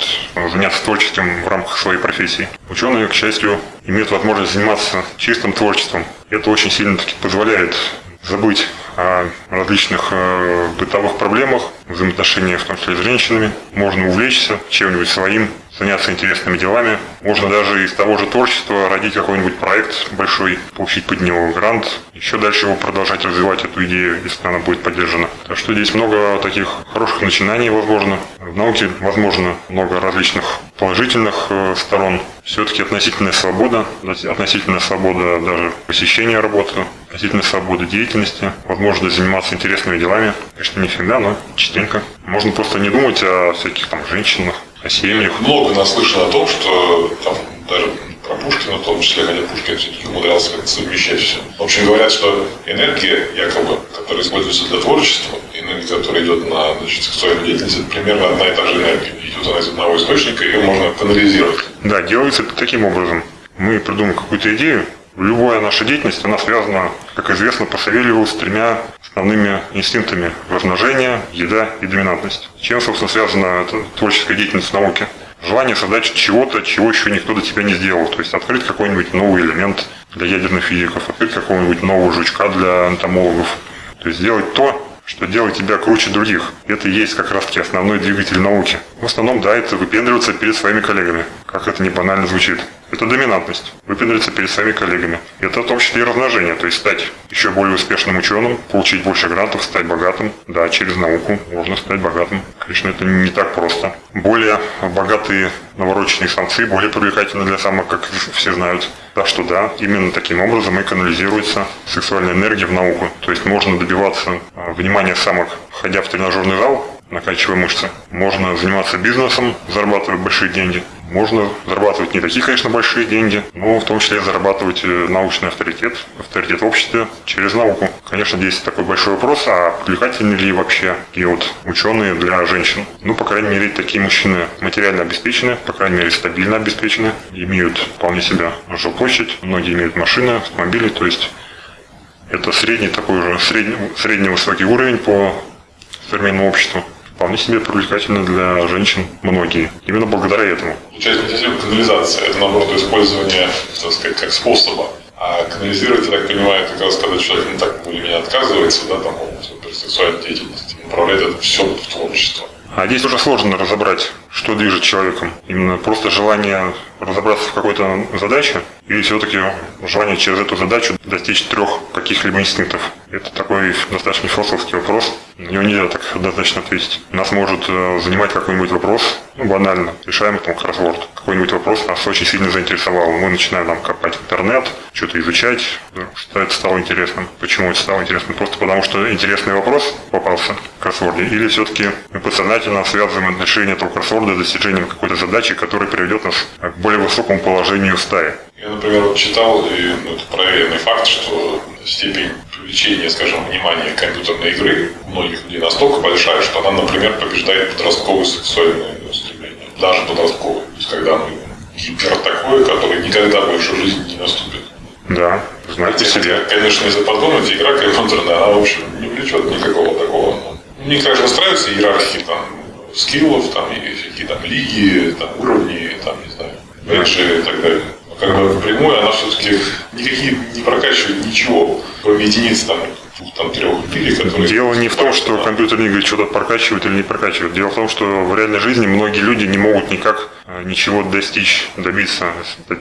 заняться творчеством в рамках своей профессии. Ученые, к счастью, имеют возможность заниматься чистым творчеством. Это очень сильно таки позволяет забыть о различных э, бытовых проблемах, взаимоотношениях, в том числе с женщинами. Можно увлечься чем-нибудь своим, заняться интересными делами. Можно даже из того же творчества родить какой-нибудь проект большой, получить под него грант, еще дальше его продолжать развивать, эту идею, если она будет поддержана. Так что здесь много таких хороших начинаний возможно. В науке возможно много различных положительных э, сторон. Все-таки относительная свобода, относительная свобода даже посещения работы, относительная свобода деятельности, возможность заниматься интересными делами. Конечно, не всегда, но частенько. Можно просто не думать о всяких там женщинах, о семьях. Много наслышано о том, что там даже про Пушкина в том числе, хотя Пушкин все-таки умудрялся как-то совмещать все. В общем, говорят, что энергия, якобы, которая используется для творчества, энергия, которая идет на значит, сексуальную деятельность, это примерно одна и та же энергия. Идет она из одного источника, ее можно канализировать. Да, делается это таким образом. Мы придумаем какую-то идею, Любая наша деятельность, она связана, как известно, по Савельеву с тремя основными инстинктами – размножение, еда и доминантность. Чем, собственно, связана эта творческая деятельность в науке? Желание создать чего-то, чего еще никто до тебя не сделал. То есть открыть какой-нибудь новый элемент для ядерных физиков, открыть какого-нибудь нового жучка для энтомологов. То есть сделать то, что делает тебя круче других. Это и есть как раз-таки основной двигатель науки. В основном, да, это выпендриваться перед своими коллегами, как это не банально звучит. Это доминантность. Выпендриться перед своими коллегами. Это в том числе и размножение, то есть стать еще более успешным ученым, получить больше грантов, стать богатым. Да, через науку можно стать богатым. Конечно, это не так просто. Более богатые навороченные самцы более привлекательны для самок, как все знают. Так что да, именно таким образом и канализируется сексуальная энергия в науку. То есть можно добиваться а, внимания самок, ходя в тренажерный зал, накачивая мышцы. Можно заниматься бизнесом, зарабатывая большие деньги. Можно зарабатывать не такие, конечно, большие деньги, но в том числе зарабатывать э, научный авторитет, авторитет в обществе через науку. Конечно, здесь такой большой вопрос, а привлекательны ли вообще и вот ученые для женщин? Ну, по крайней мере, такие мужчины материально обеспечены, по крайней мере, стабильно обеспечены, имеют вполне себе жилплощадь, многие имеют машины, автомобили, то есть это средний такой же, средний, средний высокий уровень по современному обществу. Вполне себе привлекательно для женщин многие. Именно благодаря этому. Получается, не канализация, это наоборот использование, так сказать, как способа. А канализировать, я так понимаю, как раз когда человек не так меня отказывается, да, там, от сексуальной деятельности, направляет это все в творчество. А здесь уже сложно разобрать, что движет человеком. Именно просто желание разобраться в какой-то задаче или все-таки желание через эту задачу достичь трех каких-либо инстинктов. Это такой достаточно философский вопрос. На него нельзя так однозначно ответить. Нас может э, занимать какой-нибудь вопрос, ну, банально, решаем там кроссворд. Какой-нибудь вопрос нас очень сильно заинтересовал. Мы начинаем там копать интернет, что-то изучать, что это стало интересным. Почему это стало интересным? Просто потому, что интересный вопрос попался в кроссворде. Или все-таки мы подсознательно связываем отношение этого кроссворда с достижением какой-то задачи, которая приведет нас к более высокому положению в стае. Я, например, вот читал, и ну, это проверенный факт, что степень привлечения, скажем, внимания компьютерной игры у многих людей настолько большая, что она, например, побеждает подростковые сексуальные стремления, даже подростковые. То есть, когда мы гипер такое, которое никогда больше в жизни не наступит. Да, знаете Хотя, себе. Конечно, если подумать, игра компьютерная, она, в общем, не влечет никакого такого. Ну, мне, конечно, нравятся иерархии там, скиллов, там, и всякие там лиги, там, уровни, там, не знаю, меньше и так далее. Но как бы напрямую она все-таки никакие не прокачивает ничего, кроме единиц там, двух, там, трех или которые... Дело не в том, что компьютерные игры что-то прокачивают или не прокачивают. Дело в том, что в реальной жизни многие люди не могут никак э, ничего достичь, добиться.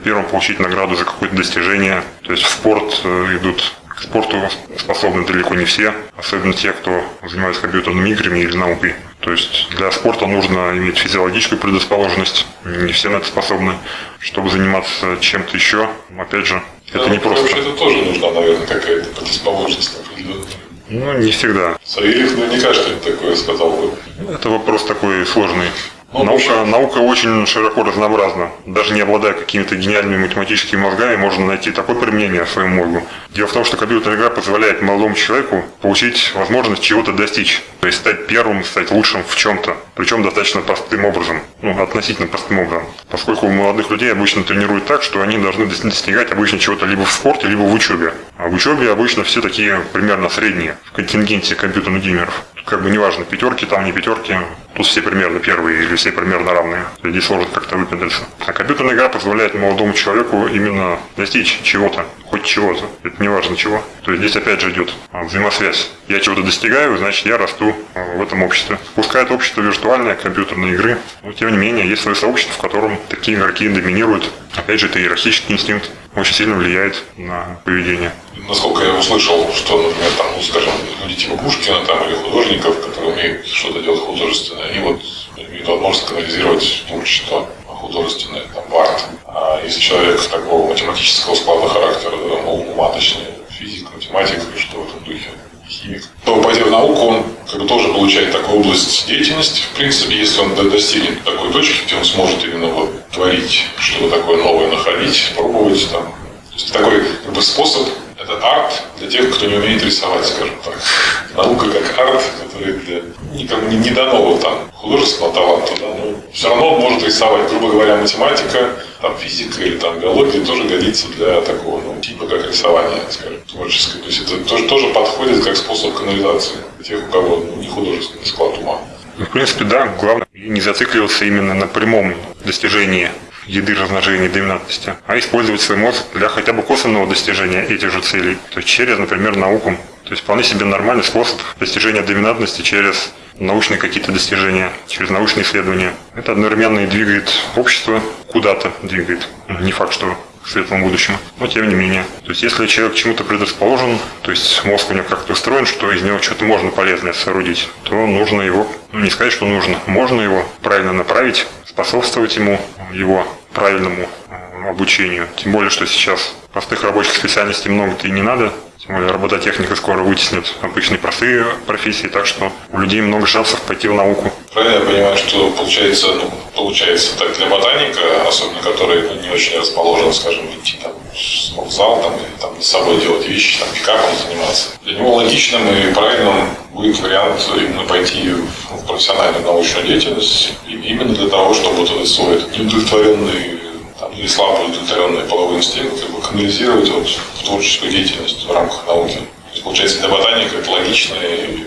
Первым, получить награду за какое-то достижение. То есть в спорт э, идут к спорту способны далеко не все, особенно те, кто занимается компьютерными играми или наукой. То есть для спорта нужно иметь физиологическую предрасположенность, не все на это способны. Чтобы заниматься чем-то еще, опять же, это Да, не ну, просто. Вообще это тоже нужна, наверное, какая-то предрасположенность определенная. Ну, не всегда. Савельев наверняка что-нибудь такое сказал бы. Это вопрос такой сложный. Наука, наука очень широко разнообразна. Даже не обладая какими-то гениальными математическими мозгами, можно найти такое применение своему мозгу. Дело в том, что компьютерная игра позволяет молодому человеку получить возможность чего-то достичь. То есть стать первым, стать лучшим в чем-то. Причем достаточно простым образом. Ну, относительно простым образом. Поскольку у молодых людей обычно тренируют так, что они должны дос- достигать обычно чего-то либо в спорте, либо в учебе. А в учебе обычно все такие примерно средние в контингенте компьютерных геймеров. Как бы неважно, пятерки там, не пятерки. Тут все примерно первые или все примерно равные. Здесь сложно как-то выпендриться. А компьютерная игра позволяет молодому человеку именно достичь чего-то, хоть чего-то. Это не важно чего. То есть здесь опять же идет а, взаимосвязь. Я чего-то достигаю, значит я расту а, в этом обществе. Пускай это общество виртуальное, компьютерные игры, но тем не менее есть свое сообщество, в котором такие игроки доминируют. Опять же, это иерархический инстинкт очень сильно влияет на поведение. Насколько я услышал, что, например, там, ну, скажем, люди типа Пушкина там, или художников, которые умеют что-то делать художественное, они вот имеют возможность канализировать творчество художественное, там, в арт. А если человек такого математического склада характера, да, ну, ума, точнее, физик, математик, что в этом духе, химик, то, пойдя в науку, он как бы тоже получает такую область деятельности. В принципе, если он до- достигнет такой точки, где он сможет именно вот творить, что-то такое новое находить, пробовать там. То есть такой как бы способ это арт для тех, кто не умеет рисовать, скажем так. Наука как арт, который для никому не, не дано вот там художественного таланта, да, но все равно может рисовать. Грубо говоря, математика, там, физика или там, биология тоже годится для такого ну, типа как рисование, скажем, творческое. То есть это тоже, тоже подходит как способ канализации для тех, у кого ну, не художественный склад ума. Ну, в принципе, да, главное не зацикливаться именно на прямом достижении еды, размножения, доминантности, а использовать свой мозг для хотя бы косвенного достижения этих же целей, то есть через, например, науку. То есть вполне себе нормальный способ достижения доминантности через научные какие-то достижения, через научные исследования. Это одновременно и двигает общество куда-то, двигает. Не факт, что к светлому будущему, но тем не менее. То есть если человек чему-то предрасположен, то есть мозг у него как-то устроен, что из него что-то можно полезное соорудить, то нужно его, ну не сказать, что нужно, можно его правильно направить, способствовать ему, его правильному э, обучению. Тем более, что сейчас простых рабочих специальностей много-то и не надо. Тем более робототехника скоро вытеснит обычные простые профессии, так что у людей много шансов пойти в науку. Правильно я понимаю, что получается, ну, получается так для ботаника, особенно который ну, не очень расположен, скажем, идти там в зал там, или там с собой делать вещи, там пикапом заниматься. Для него логичным и правильным будет вариант именно пойти в профессиональную научную деятельность именно для того, чтобы вот этот свой неудовлетворенный там, или слабо удовлетворенный половой инстинкт как бы канализировать вот, в творческую деятельность в рамках науки. То есть, получается, для ботаника это логичная и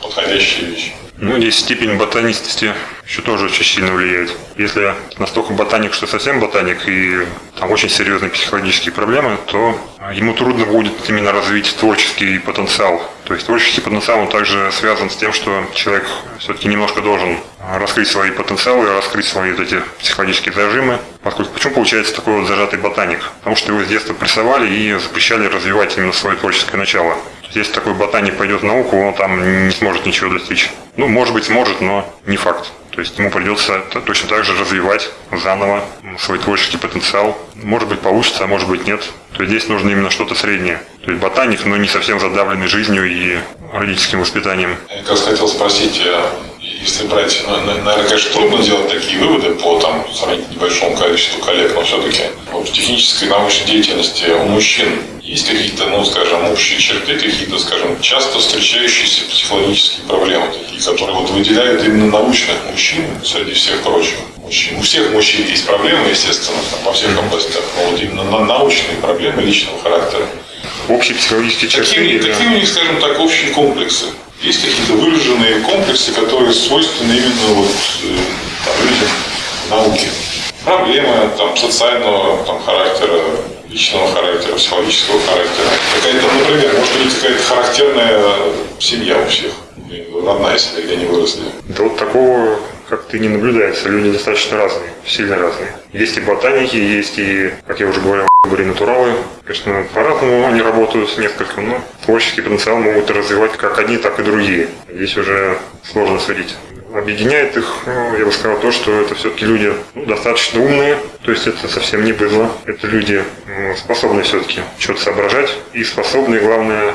подходящая вещь. Ну, здесь степень ботанистости еще тоже очень сильно влияет. Если настолько ботаник, что совсем ботаник, и там очень серьезные психологические проблемы, то ему трудно будет именно развить творческий потенциал. То есть творческий потенциал он также связан с тем, что человек все-таки немножко должен раскрыть свои потенциалы, раскрыть свои вот эти психологические зажимы. Поскольку почему получается такой вот зажатый ботаник? Потому что его с детства прессовали и запрещали развивать именно свое творческое начало. Если такой ботаник пойдет в науку, он там не сможет ничего достичь. Ну, может быть, сможет, но не факт. То есть ему придется точно так же развивать заново свой творческий потенциал. Может быть, получится, а может быть, нет. То есть здесь нужно именно что-то среднее. То есть ботаник, но не совсем задавленный жизнью и родительским воспитанием. Я как хотел спросить, а если брать, ну, наверное, конечно, трудно делать такие выводы по там, сравнительно небольшому количеству коллег, но все-таки вот, в технической научной деятельности у мужчин есть какие-то, ну, скажем, общие черты, какие-то, скажем, часто встречающиеся психологические проблемы, такие, которые вот выделяют именно научных мужчин среди всех прочих мужчин. У всех мужчин есть проблемы, естественно, там, по всех областях, но вот именно на научные проблемы личного характера. Общие психологические черты? Какие, какие у них, скажем так, общие комплексы? Есть какие-то выраженные комплексы, которые свойственны именно вот, э, там, людям науки. Проблемы там, социального там, характера, личного характера, психологического характера. Какая-то, например, может быть какая-то характерная семья у всех, родная семья, где они выросли. Да вот такого как ты не наблюдается. Люди достаточно разные, сильно разные. Есть и ботаники, есть и, как я уже говорил, [laughs] были натуралы. Конечно, по-разному они работают несколько, но творческий потенциал могут развивать как одни, так и другие. Здесь уже сложно судить. Объединяет их, ну, я бы сказал, то, что это все-таки люди ну, достаточно умные, то есть это совсем не быдло. Это люди ну, способные все-таки что-то соображать и способные, главное,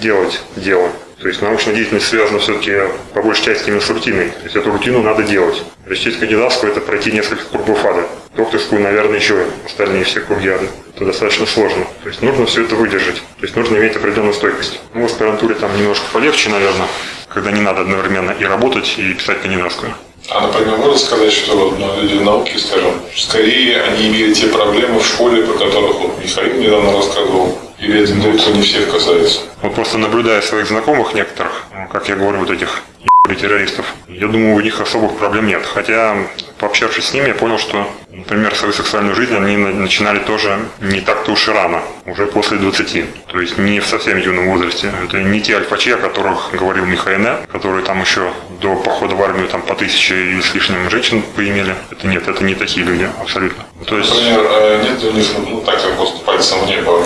делать дело. То есть научная деятельность связана все-таки по большей части именно с рутиной. То есть эту рутину надо делать. Защитить кандидатскую – это пройти несколько кругов ада. Докторскую, наверное, еще остальные все круги ада. Это достаточно сложно. То есть нужно все это выдержать. То есть нужно иметь определенную стойкость. Ну, в аспирантуре там немножко полегче, наверное, когда не надо одновременно и работать, и писать кандидатскую. А, например, можно сказать, что ну, люди науки, скажем, скорее они имели те проблемы в школе, про которых вот Михаил недавно рассказывал, или это далеко не всех касается? Вот просто наблюдая своих знакомых некоторых, как я говорю, вот этих террористов, я думаю, у них особых проблем нет. Хотя, пообщавшись с ними, я понял, что, например, свою сексуальную жизнь они начинали тоже не так-то уж и рано, уже после 20. То есть не в совсем юном возрасте. Это не те альфачи, о которых говорил Михаил, которые там еще до похода в армию там по тысяче и с лишним женщин поимели. Это нет, это не такие люди, абсолютно. То есть... Например, э, нет у них, ну так как просто пальцем в небо,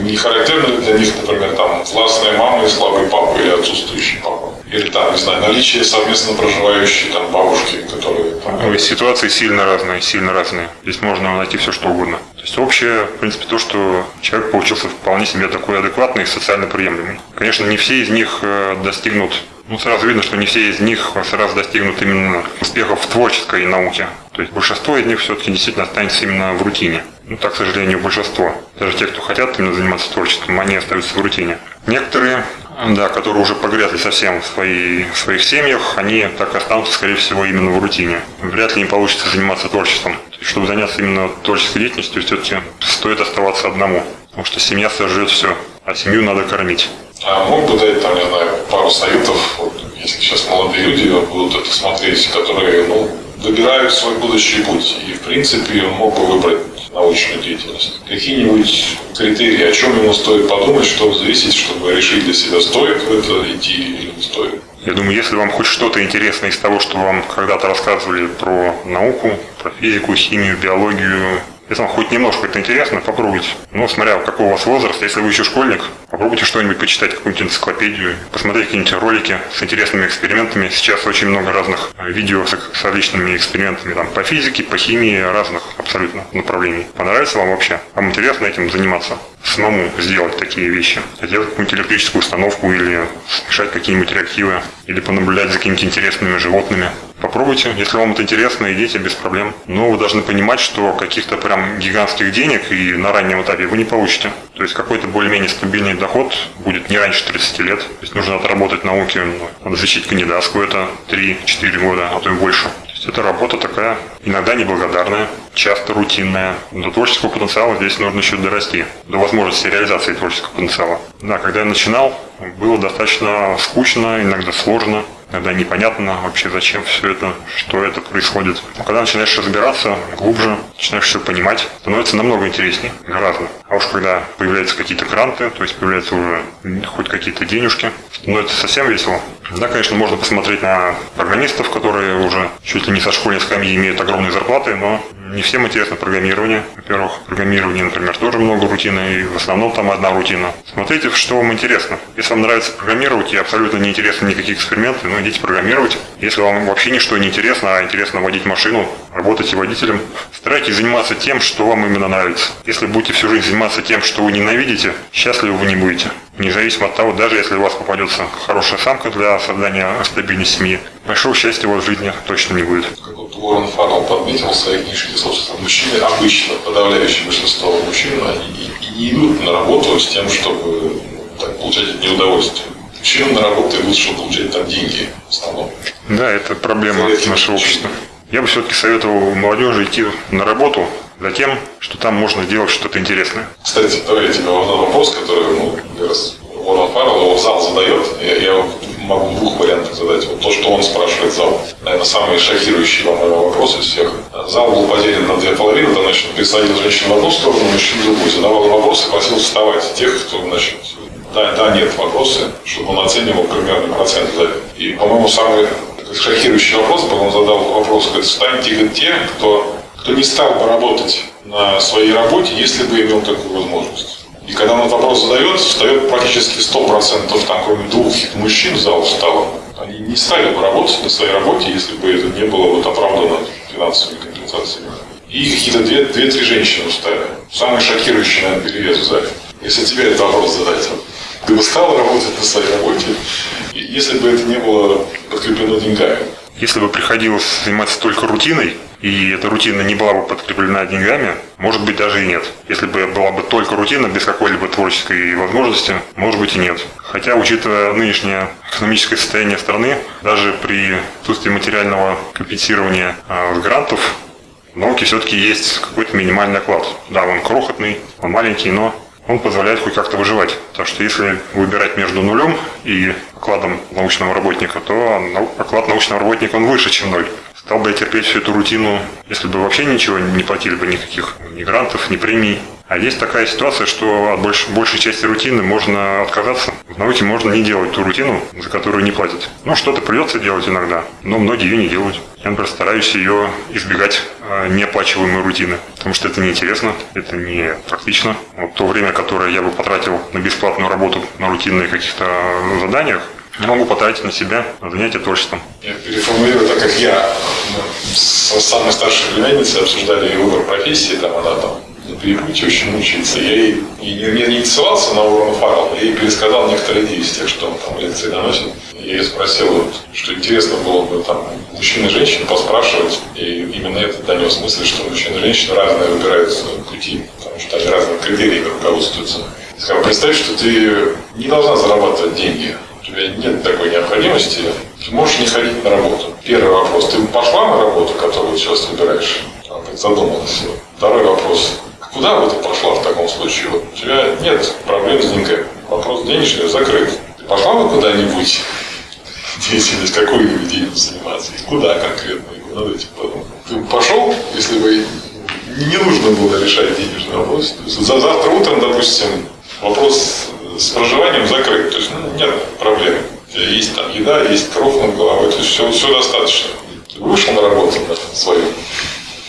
не характерно для них, например, там властная мама и слабый папа или отсутствующий папа? Или там, не знаю, наличие совместно проживающей там бабушки, которые... Там, ну, ситуации сильно разные, сильно разные. Здесь можно найти все, что угодно. То есть общее, в принципе, то, что человек получился вполне себе такой адекватный и социально приемлемый. Конечно, не все из них э, достигнут ну, сразу видно, что не все из них сразу достигнут именно успехов в творческой науке. То есть большинство из них все-таки действительно останется именно в рутине. Ну, так, к сожалению, большинство. Даже те, кто хотят именно заниматься творчеством, они остаются в рутине. Некоторые да, которые уже погрязли совсем в, свои, в своих семьях, они так останутся, скорее всего, именно в рутине. Вряд ли им получится заниматься творчеством. Чтобы заняться именно творческой деятельностью, все-таки стоит оставаться одному. Потому что семья сожрет все, а семью надо кормить. А мог бы дать, там, не знаю, пару советов, вот, если сейчас молодые люди будут это смотреть, которые, ну, выбирают свой будущий путь. И, в принципе, мог бы выбрать научную деятельность. Какие-нибудь критерии, о чем ему стоит подумать, что взвесить, чтобы решить для себя, стоит в это идти или не стоит? Я думаю, если вам хоть что-то интересно из того, что вам когда-то рассказывали про науку, про физику, химию, биологию, Если вам хоть немножко это интересно, попробуйте. Ну, смотря какой у вас возраст, если вы еще школьник, попробуйте что-нибудь почитать, какую-нибудь энциклопедию, посмотреть какие-нибудь ролики с интересными экспериментами. Сейчас очень много разных э, видео с, с различными экспериментами там, по физике, по химии, разных абсолютно направлений. Понравится вам вообще? Вам интересно этим заниматься? Самому сделать такие вещи. Сделать какую-нибудь электрическую установку или смешать какие-нибудь реактивы, или понаблюдать за какими-то интересными животными. Попробуйте, если вам это интересно, идите без проблем. Но вы должны понимать, что каких-то прям гигантских денег и на раннем этапе вы не получите. То есть какой-то более-менее стабильный доход будет не раньше 30 лет. То есть нужно отработать науки, ну, надо защитить кандидатскую, это 3-4 года, а то и больше. То есть это работа такая, иногда неблагодарная, часто рутинная. До творческого потенциала здесь нужно еще дорасти, до возможности реализации творческого потенциала. Да, когда я начинал, было достаточно скучно, иногда сложно иногда непонятно вообще зачем все это, что это происходит. Но когда начинаешь разбираться глубже, начинаешь все понимать, становится намного интереснее, гораздо. А уж когда появляются какие-то гранты, то есть появляются уже хоть какие-то денежки, становится совсем весело. Да, конечно, можно посмотреть на программистов, которые уже чуть ли не со школьной скамьи имеют огромные зарплаты, но не всем интересно программирование. Во-первых, программирование, например, тоже много рутины, и в основном там одна рутина. Смотрите, что вам интересно. Если вам нравится программировать и абсолютно не интересны никакие эксперименты, ну идите программировать. Если вам вообще ничто не интересно, а интересно водить машину, работать водителем, старайтесь заниматься тем, что вам именно нравится. Если будете всю жизнь заниматься тем, что вы ненавидите, счастливы вы не будете. Независимо от того, даже если у вас попадется хорошая самка для создания стабильной семьи, большого счастья у вас в жизни точно не будет. Уоррен Фаррелл подметил в своей книжке, собственно, мужчины, обычно, подавляющее большинство мужчин, они не идут на работу с тем, чтобы так, получать от нее удовольствие. Мужчины на работу идут, чтобы получать там деньги в основном. Да, это проблема нашего общества. Я бы все-таки советовал молодежи идти на работу за тем, что там можно делать что-то интересное. Кстати, давай я тебе вопрос, который ну, раз Уоррен Фаррелл его в зал задает. Я, я могу двух вариантов задать. Вот то, что он спрашивает зал. Наверное, самый шокирующий вам вопрос из всех. Зал был поделен на две половины. Там, значит, присадил женщину в одну сторону, мужчин в другую. Задавал вопрос и просил вставать тех, кто, значит, да, да, нет, вопросы, чтобы он оценивал примерный процент за И, по-моему, самый шокирующий вопрос был, он задал вопрос, говорит, встаньте те, кто, кто не стал бы работать на своей работе, если бы имел такую возможность. И когда он этот вопрос задает, встает практически 100%, там, кроме двух мужчин в зал встало. Они не стали бы работать на своей работе, если бы это не было вот оправдано финансовыми компенсациями. И какие-то две-три женщины устали. Самый шокирующий, наверное, перевес в зале. Если тебе этот вопрос задать, ты бы стал работать на своей работе, если бы это не было подкреплено деньгами. Если бы приходилось заниматься только рутиной, и эта рутина не была бы подкреплена деньгами, может быть даже и нет. Если бы была бы только рутина, без какой-либо творческой возможности, может быть и нет. Хотя, учитывая нынешнее экономическое состояние страны, даже при отсутствии материального компенсирования э, грантов, в все-таки есть какой-то минимальный оклад. Да, он крохотный, он маленький, но он позволяет хоть как-то выживать. Так что если выбирать между нулем и окладом научного работника, то оклад научного работника он выше, чем ноль. Стал бы я терпеть всю эту рутину, если бы вообще ничего не платили бы никаких ни грантов, ни премий. А есть такая ситуация, что от больш, большей части рутины можно отказаться. В науке можно не делать ту рутину, за которую не платят. Ну, что-то придется делать иногда, но многие ее не делают. Я, например, стараюсь ее избегать э, неоплачиваемой рутины, потому что это неинтересно, это не практично. Вот то время, которое я бы потратил на бесплатную работу, на рутинные каких-то заданиях, могу потратить на себя, на творчеством. Я переформулирую, так как я ну, с самой старшей племянницей обсуждали выбор профессии, там она там на перепутье очень мучается. Я ей не, не, не ссылался на Уоррена Фаррелла, я ей пересказал некоторые идеи из тех, что он там лекции доносит. Я ее спросил, вот, что интересно было бы там мужчин и женщин поспрашивать, и именно это донес мысль, что мужчины и женщины разные выбирают пути, потому что они разными критериями руководствуются. Сказал, представь, что ты не должна зарабатывать деньги, тебя нет такой необходимости, ты можешь не ходить на работу. Первый вопрос, ты пошла на работу, которую сейчас выбираешь? Задумалась. Второй вопрос, куда бы ты пошла в таком случае? Вот у тебя нет проблем с деньгами. Вопрос денежный закрыт. Ты пошла бы куда-нибудь деятельность, какую-нибудь деятельность заниматься? И куда конкретно? И куда этим подумать? Ты пошел, если бы не нужно было решать денежный вопрос. За завтра утром, допустим, вопрос с проживанием закрыт. То есть ну, нет проблем. Есть там еда, есть кров над головой, то есть все, все достаточно. Вышел на работу на свою,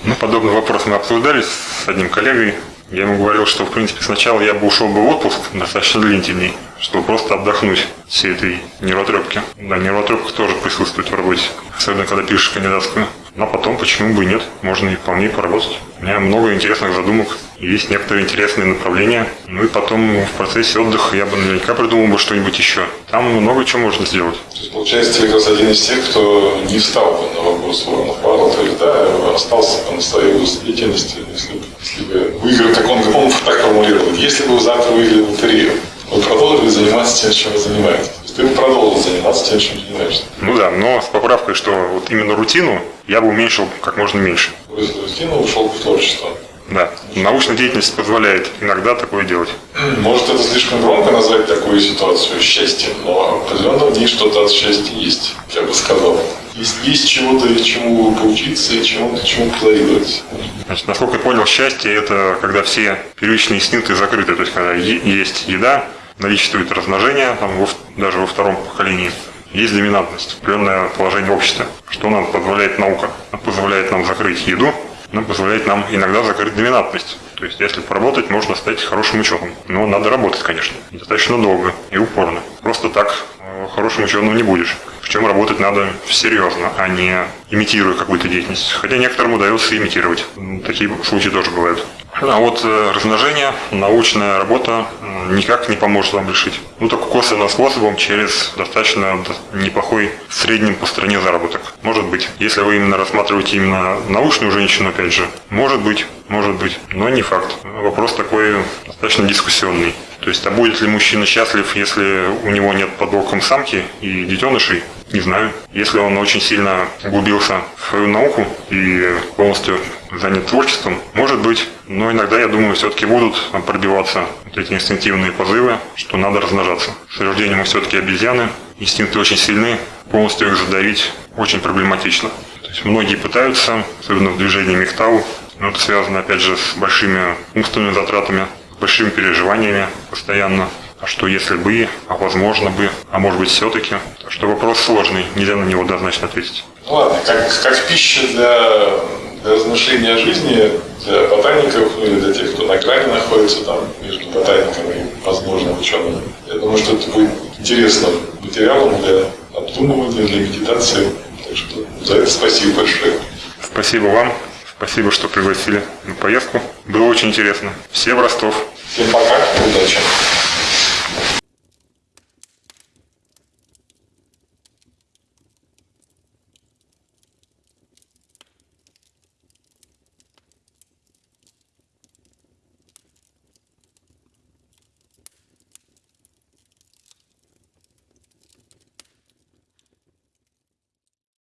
Ну, подобный вопрос мы обсуждали с одним коллегой. Я ему говорил, что, в принципе, сначала я бы ушел бы в отпуск достаточно длительный, чтобы просто отдохнуть всей этой нервотрепки. Да, нервотрепка тоже присутствует в работе, особенно когда пишешь кандидатскую. Но потом, почему бы и нет, можно и вполне поработать. У меня много интересных задумок, есть некоторые интересные направления. Ну и потом в процессе отдыха я бы наверняка придумал бы что-нибудь еще. Там много чего можно сделать. То есть, получается, ты как раз один из тех, кто не встал бы на вопрос воронов Павла, то да, остался бы на своей деятельности, если бы, если бы выиграл, как он, он так формулировал, если бы завтра выиграли лотерею, вы продолжили заниматься тем, чем вы занимаетесь. Ты бы продолжил заниматься тем, чем занимаешься. Ну да, но с поправкой, что вот именно рутину я бы уменьшил как можно меньше. Бросил рутину, ушел в творчество. Да, научная деятельность позволяет иногда такое делать. Может, это слишком громко назвать такую ситуацию счастьем, но определенно в ней что-то от счастья есть, я бы сказал. Есть, есть чего-то, чему поучиться и чему-то, чему позавидовать. Значит, насколько я понял, счастье – это когда все первичные инстинкты закрыты, то есть когда есть еда, наличествует размножение, там, во даже во втором поколении, есть доминантность, определенное положение общества. Что нам позволяет наука? Она позволяет нам закрыть еду, она позволяет нам иногда закрыть доминантность. То есть, если поработать, можно стать хорошим ученым. Но надо работать, конечно. Достаточно долго и упорно. Просто так э, хорошим ученым не будешь. Причем работать надо серьезно, а не имитируя какую-то деятельность. Хотя некоторым удается имитировать. М, Такие случаи тоже бывают. А вот э, размножение, научная работа никак не поможет вам решить. Ну, только косвенным способом через достаточно неплохой в среднем по стране заработок. Может быть, если вы именно рассматриваете именно научную женщину, опять же, может быть, может быть, но не факт. Вопрос такой достаточно дискуссионный. То есть, а будет ли мужчина счастлив, если у него нет под боком самки и детенышей? Не знаю. Если он очень сильно углубился в свою науку и полностью занят творчеством, может быть. Но иногда, я думаю, все-таки будут пробиваться вот эти инстинктивные позывы, что надо размножаться. С рождения мы все-таки обезьяны, инстинкты очень сильны, полностью их задавить очень проблематично. То есть многие пытаются, особенно в движении Мехтау, но это связано, опять же, с большими умственными затратами, большими переживаниями постоянно. А что если бы, а возможно бы, а может быть все-таки. Так что вопрос сложный, нельзя на него однозначно ответить. Ну ладно, как, как пища для, для размышления о жизни, для ботаников, ну или для тех, кто на грани находится там между ботаником и возможным ученым. Я думаю, что это будет интересным материалом для обдумывания, для медитации. Так что за это спасибо большое. Спасибо вам, спасибо, что пригласили на поездку. Было очень интересно. Все в Ростов. Всем пока, удачи.